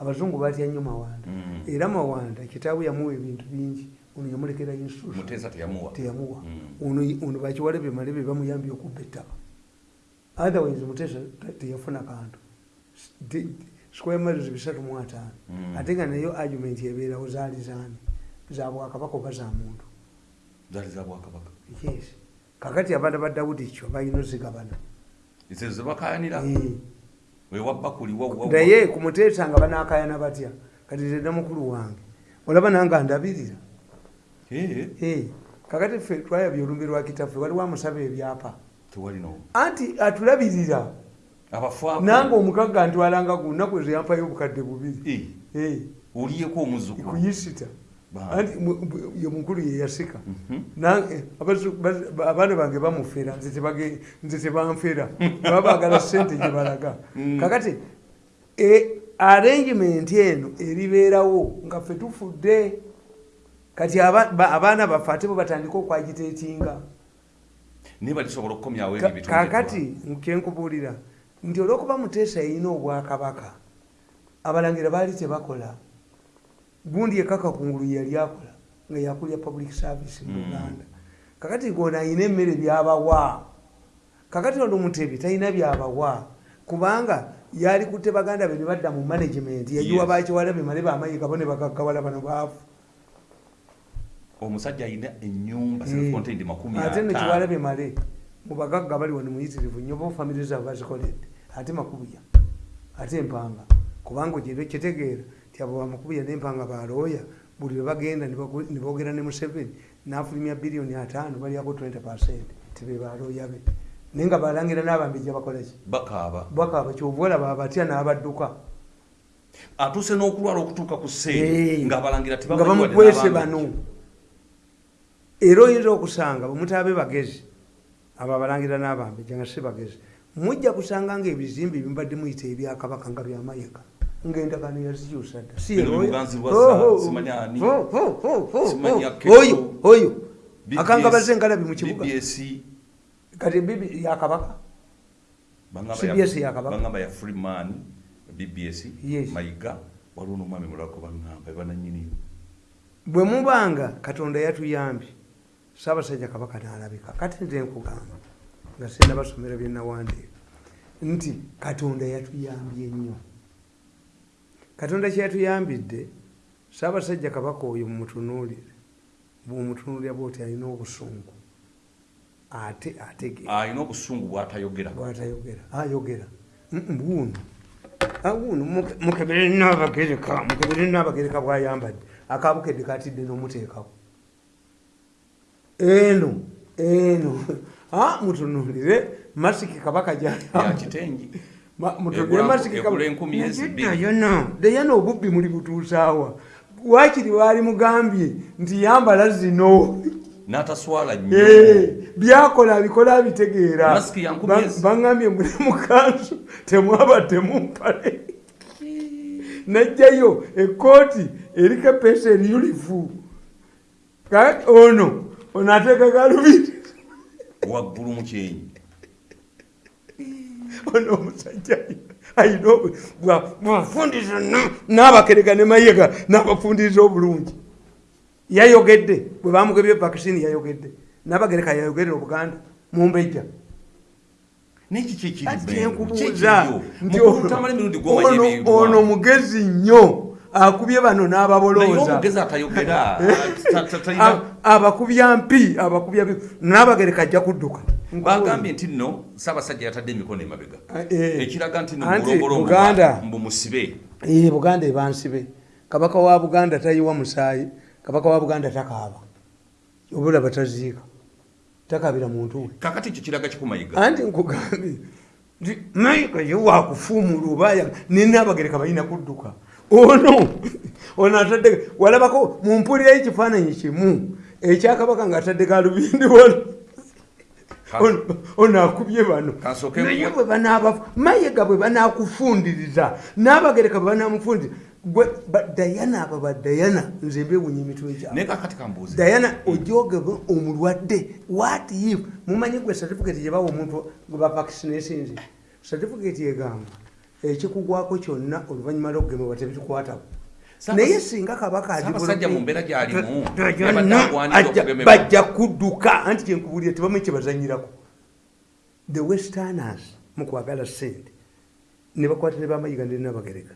abazungu batya nnyo mawanda. Mm. era mawanda kitaawe yamuwa ebintu bingi. Ono yamulekera muteesa teyamuwa. Mm. ono ono bakiwale bemale be bamuyambye okubba ettaka otherwise muteesa te- teyafuna kantu. Square miles bisatu mu ataano. Mm. ate nga nayo argument ebeerawo zaali zaani. Za bwakabaka oba za muntu? Yes. Kakati abaana ba dawudi kyo balina ozigabana. Ezo zebakayanira Eh. Naye ku muteesa nga banakayana batya? Kati tena mukulu wange. Olaba nanga ndabirira. Eh, kakati ffe twayabya olumbe lwa kitaffe waliwo amusaba ebyapa. Anti atulabirira. Nange omugagga ntwalanga ku nnaku ezo yampayo obukadde bubiri. Eh, oliyeko omuzukulu kuyisita anti ye mukulu yeyasika Mhm. Abaana bange bamufera nze tebanfera baba bagala sente gye balaga. Mm. kakati e, arrangement eno eribeerawo nga ffe tufudde kati aba- ba- abaana baffe ate bo batandika okwagiteetinga naye balisobola okukomyawo Ka- ebyo bitundu kaakati kyenkubuulira nti olwokuba muteesa yalina obwakabaka abalangira baali tebakola gundi ekaka kungulu yali akola nga yakulya public service mu Mm. uganda. Kakati gona ayina emmere byabawa kakati ono mutebi talina byabawa kubanga yali kutte baganda be ne badda mu management yagiwa bakiwala bemale bamayiga bo ne bagaggawala bano baafu. Omusajja alina enyumba makumi ate ataano nekiwalabe male mubagagga bali wano muyitirivu nnyo ba famire zaabwe bazikoledde ate makubuya ate empanga kubanga ogire kitegeera ti abo bamakubuya nempanga balooya buli lwebagenda nibogera ne museveni nafulumya biliyoni ataano balyako 20 percent tibe balooya be. Naye nga balangira n'abambejja bakolaki bakaaba. Bwakaaba kyovaolaba abatya n'abadduka. Atuuse n'okulwala okutuuka ku seeri ng'abalangira nga bamukwese bano. Era oyinza okusanga bwemutaabe bagezi abo abalangira n'abambejja nga si bagezi mujja kusanga nga ebizimbe bimubadde muyita ebyakabaka nga byamayiga ngaendagano yazikyusa dda Si Bino eroyo. Luganzi Lwazza, simanyi ani. Simanyi. Aketo. oyo oyo BBS akanga baze engalabi mu kibuga kati bibi yakabaka CBS ya- yakabaka. bangamba ya freeman bbs mayiga waliwo n'omwami mulako baŋŋamba bananyini bwe mubanga katonda yatuyambye saabasajja kabaka nalabika kati nze nkugamba nga senda basomera byenawandiika nti katonda yatuyambye nnyo katonda kyeyatuyambidde saabasajja kabaka oyo mumutunuulire bwumutunuulira bwoti alina obusungu ate ategeera alina obusungu bw'atayogera. Bwatayogera. Ayogera. Buuno. Ah, buuno. Muke- mukebere nabagereka mukebere nabagereka bwayambadde. Akabukedde katidde n'omuteekawo. Eno eno. Ah, mutunulire masiki kabaka ya yona dayana obubbi muli butuusaawa wakiri waali mugambye nti yambala zino n'ataswala nnyo. Eh, byakola abikola abitegeera Masiki ya nkumi Ba- ezi. baŋŋambye muli mukanzu temwabadde mumpale najjayo ekooti eriko epeesa eriyulifu. Ono ono ateeka galubindi waggulu mu kyenyi ono omusajja ayina obu- bwa- bwafundisa na- n'abakereka ne mayega n'abafundiriza obulungi. Yayogedde bwe bamugebye vakisini yayogedde. N'abagereka yayogedde obuganda mumbejja neki kyekiri ati Bengo? kyenkubuuza Kyekiryo? nti ono mugezi nnyo akubye bano naye n'ababolooza omugezi atayogera ta- ta- talina A- abakubya mpi abakubya n'abagereka ajja kudduka. Bagambye nti nno saabasajja yatadde emikono emabega. Eh, ekiraga nti anti mulongolo Buganda- Eh, buganda ebansibe. Kabaka wa buganda tayiwa musaayi kabaka wa buganda takaaba. Obula bataziika. Takabira muntu we. Kakati ekyo kiraga kikumayiga. Anti nkugambye mayiga ye wakufuumula oba nenabagereka balina kudduka ono ono atadde walabako mumpulirayo ekifaananyi kimu ekyakabaka nga atadde galubindi wano. Ono- akubye bano. Naye bwe banaaba mayiga bwe banakufundiriza n'abagereka bwe banamufundiriza dayana aba ba dayana nze mbewunya emitwe gyabwe naye kakati kambuuze. Dayana ojogebe omulwadde what if mumanyi gwe certificate gyebawa omuntu gwe bavaccinatins certificate egamba ekikugwako kyonna oluvannyuma lwokugemebwa tebitukwatako naye singa kabaka bajja kudduka anti kyenkubulira tebamanyi kyebazanyirako the westerners mukwagala sente ne bakwata ne bamayiga ne nabagereka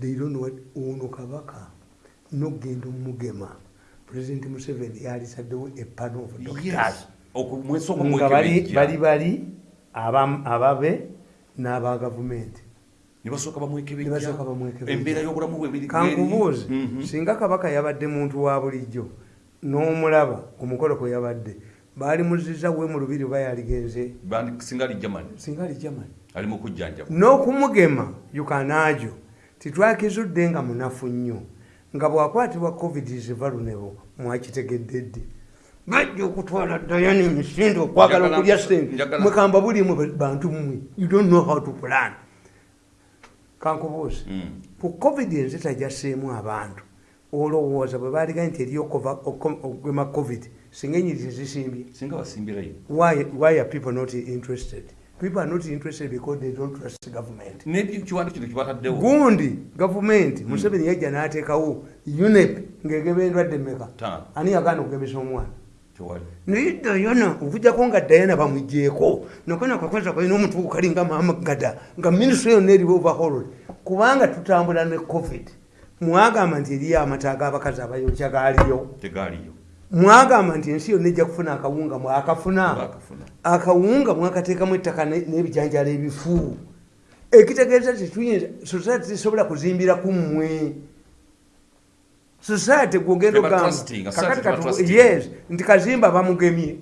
they don't know what ono kabaka nogenda omugema president museveni yalisaddewo epano of doctors. Nga bali bali bali aba- ababe n'aba gavumenti ne basooka Ne basooka bamwekebejja. embeera y'obulamu bwe biri- kankubuuze Mhm. singa kabaka yabadde muntu wa bulijjo n'omulaba omukolo kwe yabadde baali muziza we mu lubiri oba yaligenze singa singa ali germany. Ali mu kujjanjaba. N'okumugema yukanaajo titwakizudde nga munafu nnyo nga bwakwatibwa covid is vulnerable mwakitegedde dde bajja okutwala dayani emisinde okwagala okulya sente mwekamba bulimu bantu mmwe. You don't know how to plan kankubuuze. Mm. ku covid enzita gyasseemu abantu. Olowooza bwe baaliga nti eriyo okugema covid singa enyiri tezisimbye singa basimbirayo why, why are people not interested? People are not interested because they don't trust government. Gundi gavumenti museveni yajja n'ateekawo unep ng'egema endwadde mmeka? Ani yagaana okugemesa omwana naye dayana okujjako nga dayana bamugjeeko nokona kakweza kalina omuntu kalinga mamagada nga minisitule yonna eriwo overhauled kubanga tutambula ne covid. Mwagamba nti eriyo amata g'abakazi abayokya gaaliyo mwagamba nti ensi yonna ejja kufuna akawunga mwakafuna. Akawunga mwakateekamu ettaka ne- n'ebijanjala ebifu. Ekitegeeza tetuyinza society tesobola kuzimbira ku mmwe society gwogenda Teba ogamba trusting, kakati society teba katu- trusting. yes nti kazimba bamugemye.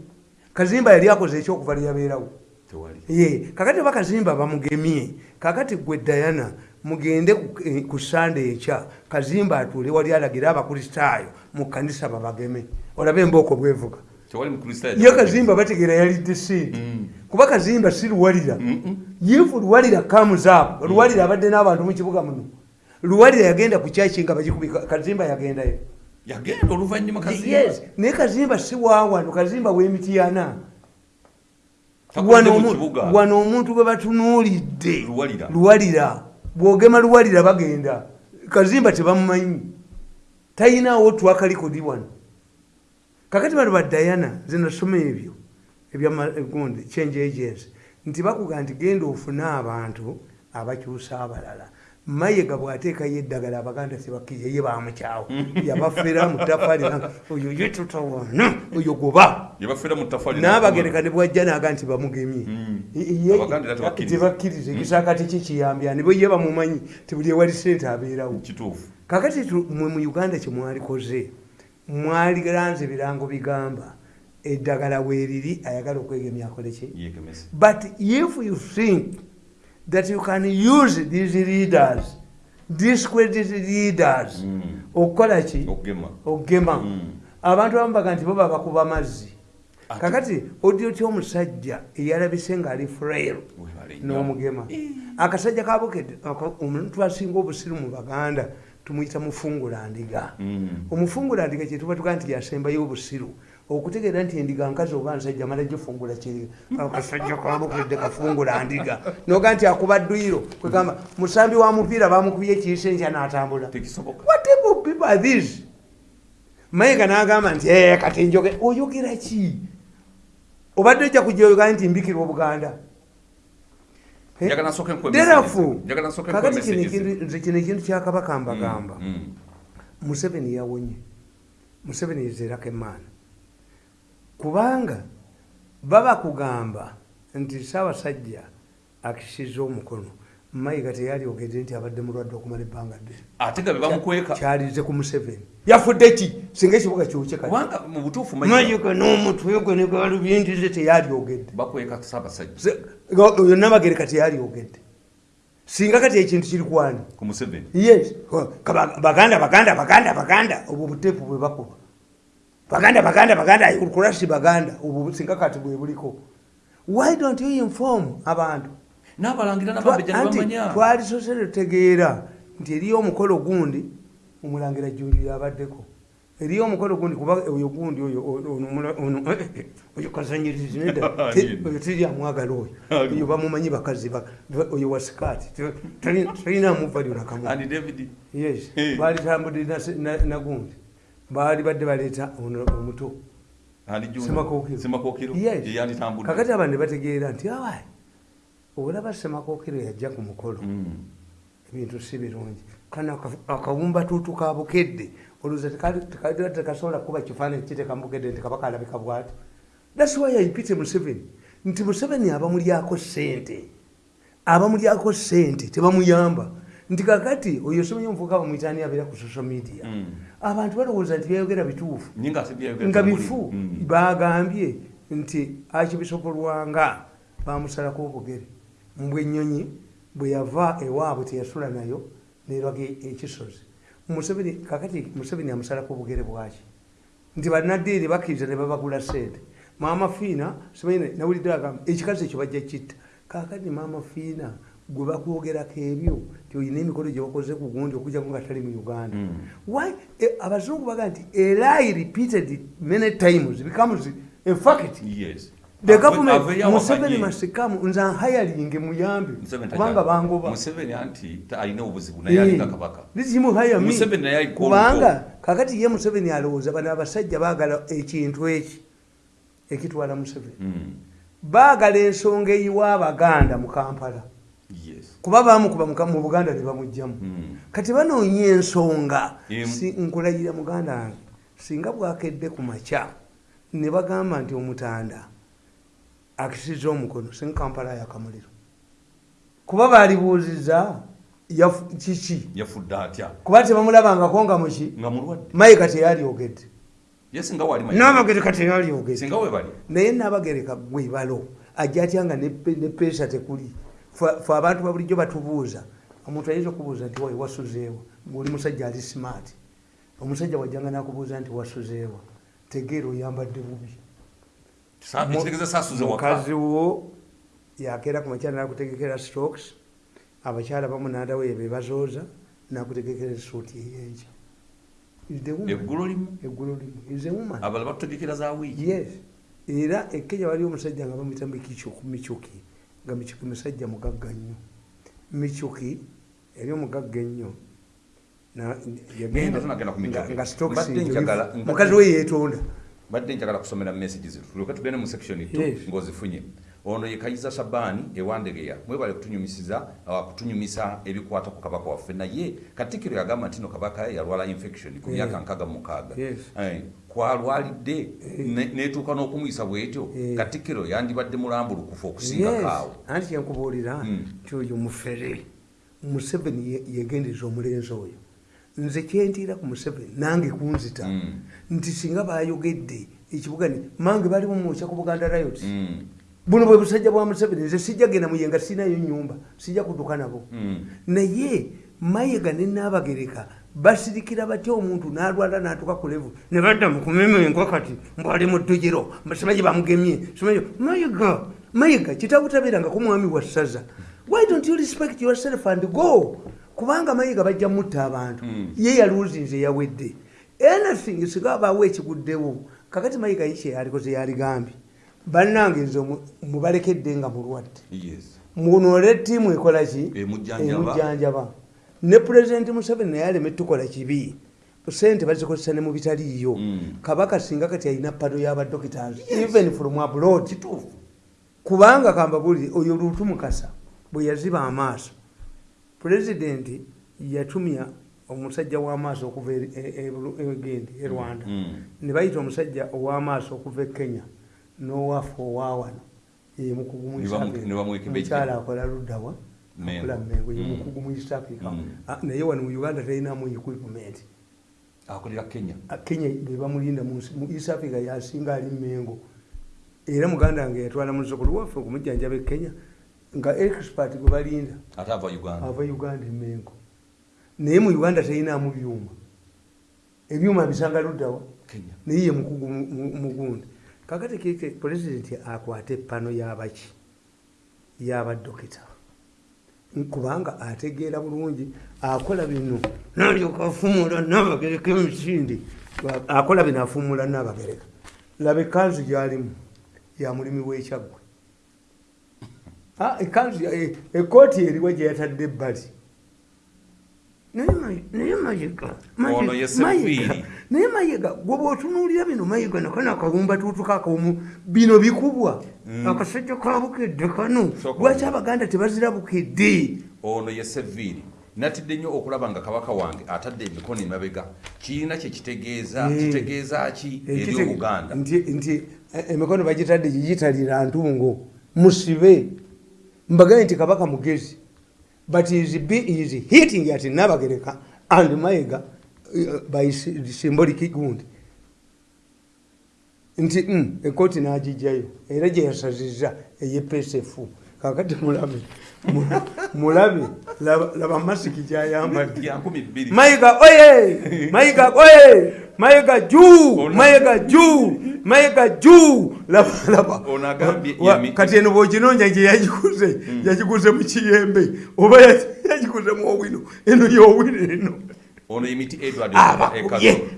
Kazimba yali akoze ekyokuva lyabeerawo tewali. Ye kakati oba kazimba bamugemye kakati gwe dayana mugende ku- eh, ku sande ekya kazimba atuule wali alagira abakristaayo mu kanisa babageme. Olabe embooko bwevuga. Ye kazimba bategeera yalidde sente kuba kazimba si luwalira. Yifu luwalira kamuzaapo luwalira abadde n'abantu mu kibuga muno luwalira yagenda ku kyaki nga bagikubika kazimba yagendayo. Yagenda oluvanyuma kazimba? yes. Naye kazimba si waawano kazimba w'emityana Takulidde wano omuntu gwe batunuulidde. Luwalira. bwogema luwalira bagenda. Kazimba tebamumanyi. Talinawo twakalikodi wano. Kakati bano badayana zinasoma ebyo ebyagundi change agency nti bakuga nti genda ofune abantu abakyusa abalala mayega bwateekayo eddagala abaganda tebakkiriza ye bamukyawo yabafera mutafali oyo ye tutawana oyo goba n'abagereka ne bwajja naga nti bamugemye. Era tebakkiriza. tebakkiriza. Ekisaakati kikiyambya ne bwe ye bamumanyi tibuli ewali sente abeerawo. Kakati mwe mu uganda kyemwalikoze mwaliranze birango bigamba eddagala weeriri ayagala okwegemya akoleki but if you think that you can use these leaders discredit leaders Mm. okukola ki? Okugema. Mm. abantu abamu baga nti bo babakuba mazzi kakati odio kyomusajja eyalabise ngaali frail n'omugema? Akasajja kabukedde omuntu asinga obusiru mu baganda tumuyita mufungulandiga Mm. omufungulandiga kyetuba tuga nti yasembayo obusiru okutegeera nti endiga nkazi oba nsajja mala gifungula kiri. Akasajja kabukedde kafungulandiga noga nti akuba dduyiro kwegamba musambi wa mupiira bamukubye ekiisa enkya n'atambula. Tekisoboka. What type of people are these mayiga n'agamba nti "Eh, kati njoge oyogera ki? Obadde ojja kujja oyogera nti mbikirwa obuganda. Eh? Nsooke nkuwe kakati nze kino ekintu kyakabaka mbagamba. Mm. museveni yawonye. Museveni yezerako emaana kubanga baba kugamba nti saabasajja akisiza omukono mayiga teyalyogedde nti abadde mulwadde okumala ebbanga ddene. Ate nga bebamukweka kyalize ku museveni. Yafudde ki? Singa ekibuga kyokye kati. Kubanga mu butuufu Mayiga mayiga n'omutwe gwe negalubintize teyalyogedde bakweka saabasajja nabagereka teyalyogedde singa kati ekintu kiri kwani ku museveni. Yes. Baganda baganda baganda baganda. Obwo buteepu bwe bakuba baganda baganda baganda kulasi baganda. Obwo singa kati bwe buliko. Why don't you inform abantu? N'abalangira Twa- n'abambejja ne anti bamanya. twali sosere tutegeera nti eriyo omukolo gundi omulangira jjunju yabaddeko eriyo omukolo gundi kuba oyo gundi oyo ono- oyo tiryamwagala oyo oyo bamumanyi bakazi ba- ba- oyo wasikaati talinamuva lyonakamu ani david? Yes. Eh. baali tambudde na se- na- nagundi baali badde baleeta omuto. Kakati abantu ne bategeera nti awa olaba semakookiro yajja ku mukolo. Mm. ebintu si birungi. Kana aka- akawumbatuutu ka bukedde. Olowooza tekali- tekasobola kuba kifaananyi kiteeka mubukedde nti kabaka alabika bwati. Thats why ayipite museveni nti museveni abamulyako sente abamulyako sente tebamuyamba nti kakati oyo somanyi omuvuka bamwitaani abeera ku social media. Mm. abantu balowooza nti byayogera bituufu nga bifu Mm. bagambye nti akibisokolwanga bamusalako obugere mbwe ennyonyi bwe yava ewaabwe teyasula nayo nerwaga ekisozi. Museveni kakati museveni amusalako obugere bwaki? Nti bannaddiiri bakkiriza ne babagula sente maama fiina simanyi nawulidde agamba ekikazi ekyo bajja kitta kakati maama fiina gwe bakwogerako ebyo ti oyina emikolo gye bakoze ku gundi okujjako nga tali mu uganda. Mm. why eh, abazungu baga nti a lie repeated many times becomes a fact yes. the government museveni masikamu nze anhayalinge muyambe kubanga tajja- bangoba. Museveni anti ta- alina obuzibu naye alinga kabaka. lizimuhayami Museveni naye aliko kubanga kakati ye museveni alowooza bano abasajja baagala ekintu eki ekitwala museveni. Mm. baagala ensonga eyiwa abaganda mu kampala kuba bamukuba muka- mu buganda ne bamugjamu Mm. kati banoonya ensonga nkulayira muganda wange singa bwakedde ku makya ne bagamba nti omutanda akisiza omukono singa kampala yakamuliro kuba balibuuziza yafu- kiki? Yafudde atya? Kuba tebamulabangako nga muki mayiga teyalyogedde nabagereka teyalyogedde naye nabagereka gwebalo ajja atya nga ne peesa tekuli Fe- abantu babulijjo batubuuza. Omuntu ayinza okubuuza nti wayi wasuzeewa ngaoli musajja ali smart. Omusajja wajjanga nakubuuza nti wasuzeewa tegeera oyambadde bubi. Mukazi wo yakeera ku makyala nakutegekera stokes abakyala bamu nadawo yebebazooza nakutegekera esuuti woman. eggulo limu? Era ekenya waliwo omusajja nga bamwita mikichuku michuki nga michuki musajja mugagga nnyo michuki eri omugagga ennyo Na- Naye nga tunagenda ku Michuki. nga- nga stocks Mbadde njo njagala- lifu. mbadde- mukazi we yeetonda badde njagala kusomera message zitu tulyoke tugende mu section tu Yes. Ono ye kayiza shabaani ewandegeya mwebale kutunyumisiza uh, kutunyumisa ebikwata ku kabaka waffe naye katikiro yagamba nti no kabaka yalwala infection ku myaka Yeah. nkaga mukaaga Yes. Eh, kwalwalidde ne- netuuka n'okumuyisa bwetyo Eh. katikiro yandibadde mulambulukufu okusingako awo anti kyenkubuulira Mm. nti oyo mufere museveni ye- yegendeza omulenzi oyo nze kyentiira ku museveni nange kunzita Mm. nti singa bayogedde ekibuga ni mange bali mumwokya ku buganda riot Mm, buno bwe busajja bwa museveni nze sijja genda muyenga sinayo nyumba sijja kuduka nabo. Mm. naye mayiga ne nabagereka basirikira batya omuntu nalwala natuka ku levu ne badda mukumemenga kati mbwali mu ddugiro simanyi bamugemye. Simanyi mayiga mayiga kitabutabeeranga ku mwami wa ssaza. Why don't you respect yourself and go? Kubanga mayiga bajja mutta abantu. Mm. ye yaluuzinze yawedde. Anything singa abaawo ekiguddewo. Kakati mayiga yikye yalikoze yaligambye bannange nze mubalekedde nga mulwadde. Yes. Munole ttiimu ekola ki? Emujjanjaba. emujjanjaba ne pulezidenti museveni naye aleme tukola kibi. Sente bazikozesa ne mu bitaliiyo Mm. kabaka singa kati alina pado y'abadokitars even from abroad. Kubanga kambabuli oyo luutu mukasa bwe yaziba amaaso. Pulezidenti yatumya omusajja w'amaaso okuva eri- e- e- e rwanda. Mm. ne bayita omusajja ow'amaaso okuva e kenya n'owaffe owawano ye mukugu mu Ne East bamu- Africa. ne bamuweka ebejje. omukyala akola luddawa akola mengo ye Mm. mu east africa Mm. Ah, naye wano mu uganda talinamu equipment. Akolera kenya. Ah, kenya bebamulinda mu east africa yasinga ali mengo. Era muganda wange yatwala muzukulu waffe okumujjanjaba e kenya nga expert gwe balinda. Ate ava uganda. Ava uganda emengo naye mu uganda talinamu byuma. Ebyuma bisanga luddawa kenya. Naye ye mukugu mu- mu- mugundi kakati kike pulezidenti akwate epano y'abaki y'abadokita. Kubanga ategeera bulungi akola bino nalyoka afumula nabagereka emisindi akola bino afumula nabagereka. Laba ekanzu gyalimu ya mulimi w'ekyaggwe Ah, ekanzu ekooti eriwa gye yatadde ebbali naye Mayi- naye mayiga Mayi- Ono ye Mayiga, Sevviiri. naye mayiga gwe bwotunuulira bino mayiga nakano akawumba tuutuka akawomu bino bikubwa. Akasajja ka bukedde kano lwaki abaganda tebazira bukedde ono ye seviiri natidde nnyo okulaba nga kabaka wange atadde emikono emabega. Kirina kyekitegeeza Eh. kitegeeza ki? Eri Ekite- obuganda nti nti eh, emikono bagitadde gigitalira ntungo. Musibe. Mbagaye nti kabaka mugezi but is, be, is hitting at nabagereka and mayiga uh, by sy- symbolic gundi nti mm, ekooti n'agijjayo era gye yasaziza eyepsf kakati mulabe mu- mulabe laba masiki gyayambadde mayiga oye! Mayiga oye! Mayiga juu! Mayiga juu! Mayiga juu! Kati eno bwoginonya gye yagikuze yagikuze mu kiyembe oba ya- yagikuze mu owino eno yowino eno. Ono emiti edward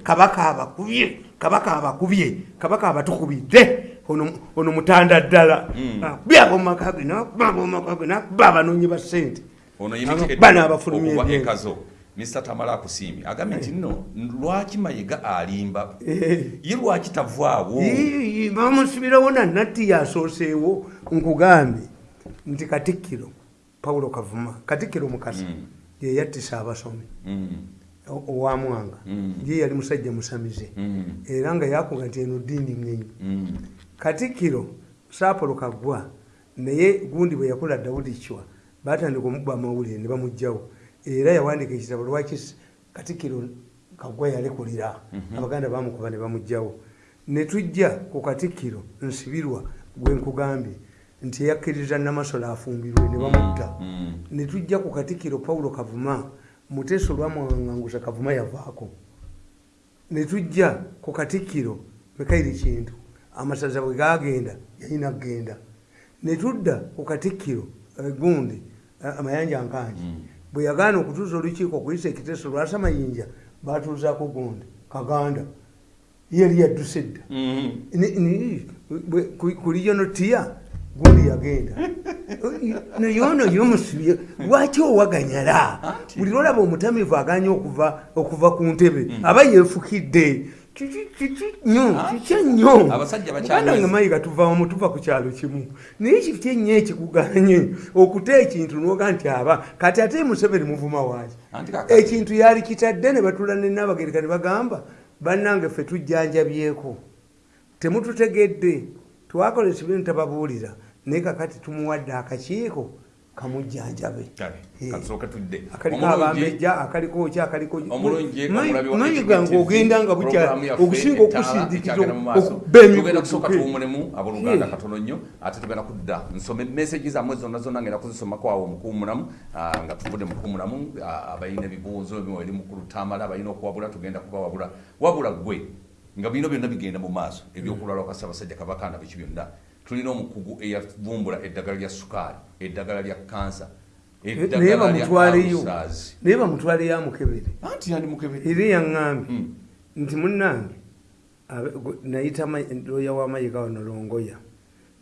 kabaka abakubye. Kabaka abakubye. Kabaka abatukubidde ono mutanda ddala. Akubye abomumaka ge nakuba abomumaka ge nakuba abanoonyi ba ssente. Ono emiti bano abafulumya okuva ebyengo. ekazo mr tamala akusiimye. Agambye nti nno lwaki mayiga alimba? Eh. ye lwaki tavaawo bamusibirawo nanatti yasooseewo nkugambye nti katikkiro pawulo kavuma katikkiro mukasa Mm. yeyattisa abasomi Mm. o- owamwanga ye yali musajja musamize. Era nga yakuga nti eno ddiini ŋŋenyi Mm. Katikkiro saapolo kaggwa naye gundi bwe yakula dawudi chwa batandika omubba amawulire ne bamugjawo era yawandiika ekitabo lwaki katikkiro kaggwa yalekulira? Abaganda bamukuba ne bamugjawo ne tujja ku katikkiro nsibirwa gwe nkugambye nti yakkiriza namasolo afumbirwe ne bamutta. Mm. ne tujja ku katikkiro pawulo kavuma muteeso olwamwangangusa kavuma yavaako. Ne tujja ku katikkiro mikairi kintu amasaza bwe gagenda yalina kgenda ne tudda ku katikkiro eh, gundi eh, amayanja nkanji bwe yagaana okutuuza olukiiko okuyisa ekiteeso lwasa mayinja batuuzaako gundi kaganda. Yali yadduse dda. Mm. Bwe- ku- regional tier gundi yagenda. Naye ono yomusibye lwaki owaganyala? Buli lwolaba omutamivu aganya okuva okuva ku ntebe aba yeefukidde Kiki- kiki nnyo kikya nnyo muganda nga mayiga tuvamu tuva ku kyalo kimu. Naye kiki ennyo ekikuganye? Okuta ekintu noga nti aba kati ate museveni muvuma waaki? Ekintu yali kitadde ne batula nenabagereka ne bagamba bannange ffe tujjanjabyeko. Temututegedde. Twakolesa ebintu tababuulira. Naye kakati tumuwadde akakiiko kamujjanjabe. Akaliko abambejja akaliko ki akaliko omulungi Mayi- omulabi wa mayiga HBTV, ng'ogenda nga bukya okusinga ettaala okusindikiza ekyagenda mu maaso. okuba tugenda kusooka emikutuke tuwumulemu abooluganda katono nnyo ate tugenda kudda. Nsome message zammwe zonna zonna ngenda kuzisomako awo mukuumulamu ah, nga tuvudde mukuumulamu ah, abalina ebibuuzo eri mukulu tamala abalina okuwabula tugenda kubawabula wabula gwe nga bino byonna bigenda mu maaso ebyokulwala kwa ssaabasajja kabakanda biki byonna tulina omukugu eyavumbula eddagala lya sukaali eddagala lya kansa naye bamutwaleyo ulcers. naye bamutwaleyo amukebere era yaŋŋambye Mm. nti munnange nayita loya wamayiga wano longoya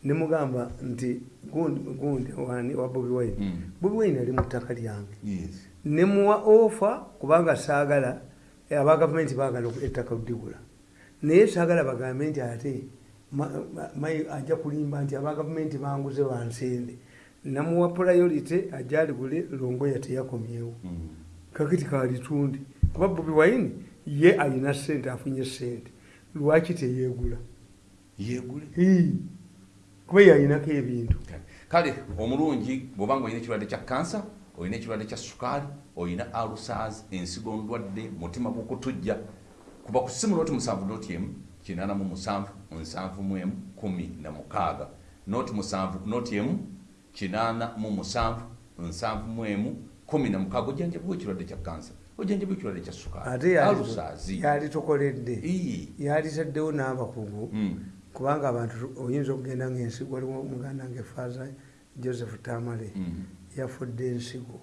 nemugamba nti gundi gundi wani wa bobi wine. Mm. bobi wine ali mu ttaka lyange. Nemuwa ofa kubanga saagala aba gavumenti baagala ettaka ludigula naye saagala bagambe nti ate ajja kulimba nti aba gavumenti banguze bansende namuwa priority ajja aligule longoya teyakomyewo. Mm. kakiti kalitundi kuba bobi wine ye alina sente afunye sente lwaki teyegula yeegule? Kuba yalinako ebintu. Kale omulungi bwobanga olina ekirwadde kya kansa olina ekirwadde kya sukaali olina alusas ensigo ndwadde mutima gukutujja kuba ku simu noti musanvu noti emu kinaana mu musanvu nsanvu mu emu kumi na mukaaga noti musanvu noti emu kinaana mu musanvu nsanvu mu emu kumi na mukaaga ojjanjabibwa ekirwadde kya kansa ojjanjabibwa ekirwadde kya ate sukaali yali- alusas yali tukoledde Ii. yalitaddewo n'abakugu kubanga abantu tu- oyinza okugenda ngaensigo waliwo muganda nga efaaza joseph tamale Mm. yafudde ensigo.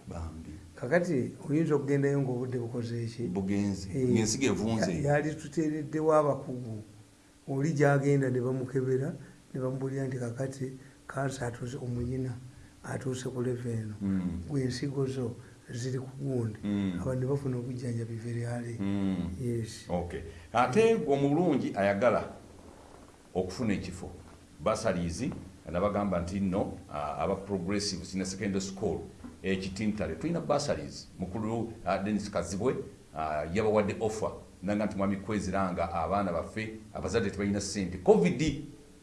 Kakati oyinza okugendayo ngaobudde bukoze eki bugenzi Eh, yali tuteereddewo abakugu oli gyagenda ne bamukebera ne bamubulira nti kakati kansa atuuse omuyina atuuse ku leva eno. Mm. gwensigo zo ziri ku gundi. Mm. abantu ne bafuna obujjanjabi veryale Mm. yes. Okay. Ate omulungi ayagala okufuna ekifo. Basalies nabagamba nti nno aba progressive senior secondary school ekitintale. Tulina basalies mukulu denis kazibwe yabawadde offer naga nti mwami kweziranga abaana baffe abazadde tebalina sente covid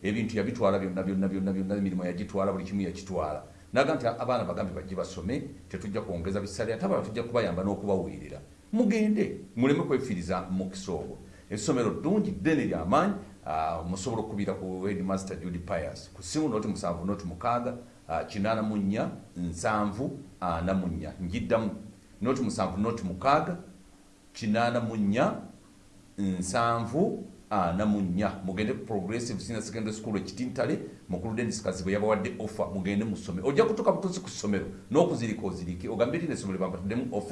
ebintu yabitwala byonna byonna byonna byonna emirimu yagitwala buli kimu yakitwala naga nti abaana bagambe bajje basome tetujja kwongeza bisale ate abalala tujja kubayamba n'okubaweerera mugende muleme kwefiiriza mukisa ogwo essomero ddungi ddene lyamaanyi ah, musobola okubira ku headmaster judy pius. Ku simu noti musanvu noti mukaaga ah, kinaana mu nnya nsanvu ana mu nnya. Njiddamu noti musanvu noti mukaaga kinaana mu nnya nsanvu ana mu nnya mugende ku progressive senior secondary school ekitintale mukulu denis kazibu yabawadde offer mugende musome. Ojja kutuuka butuuzi ku ssomero n'okuzirika ozirike ogambe eri n'essomero bambatuddemu offer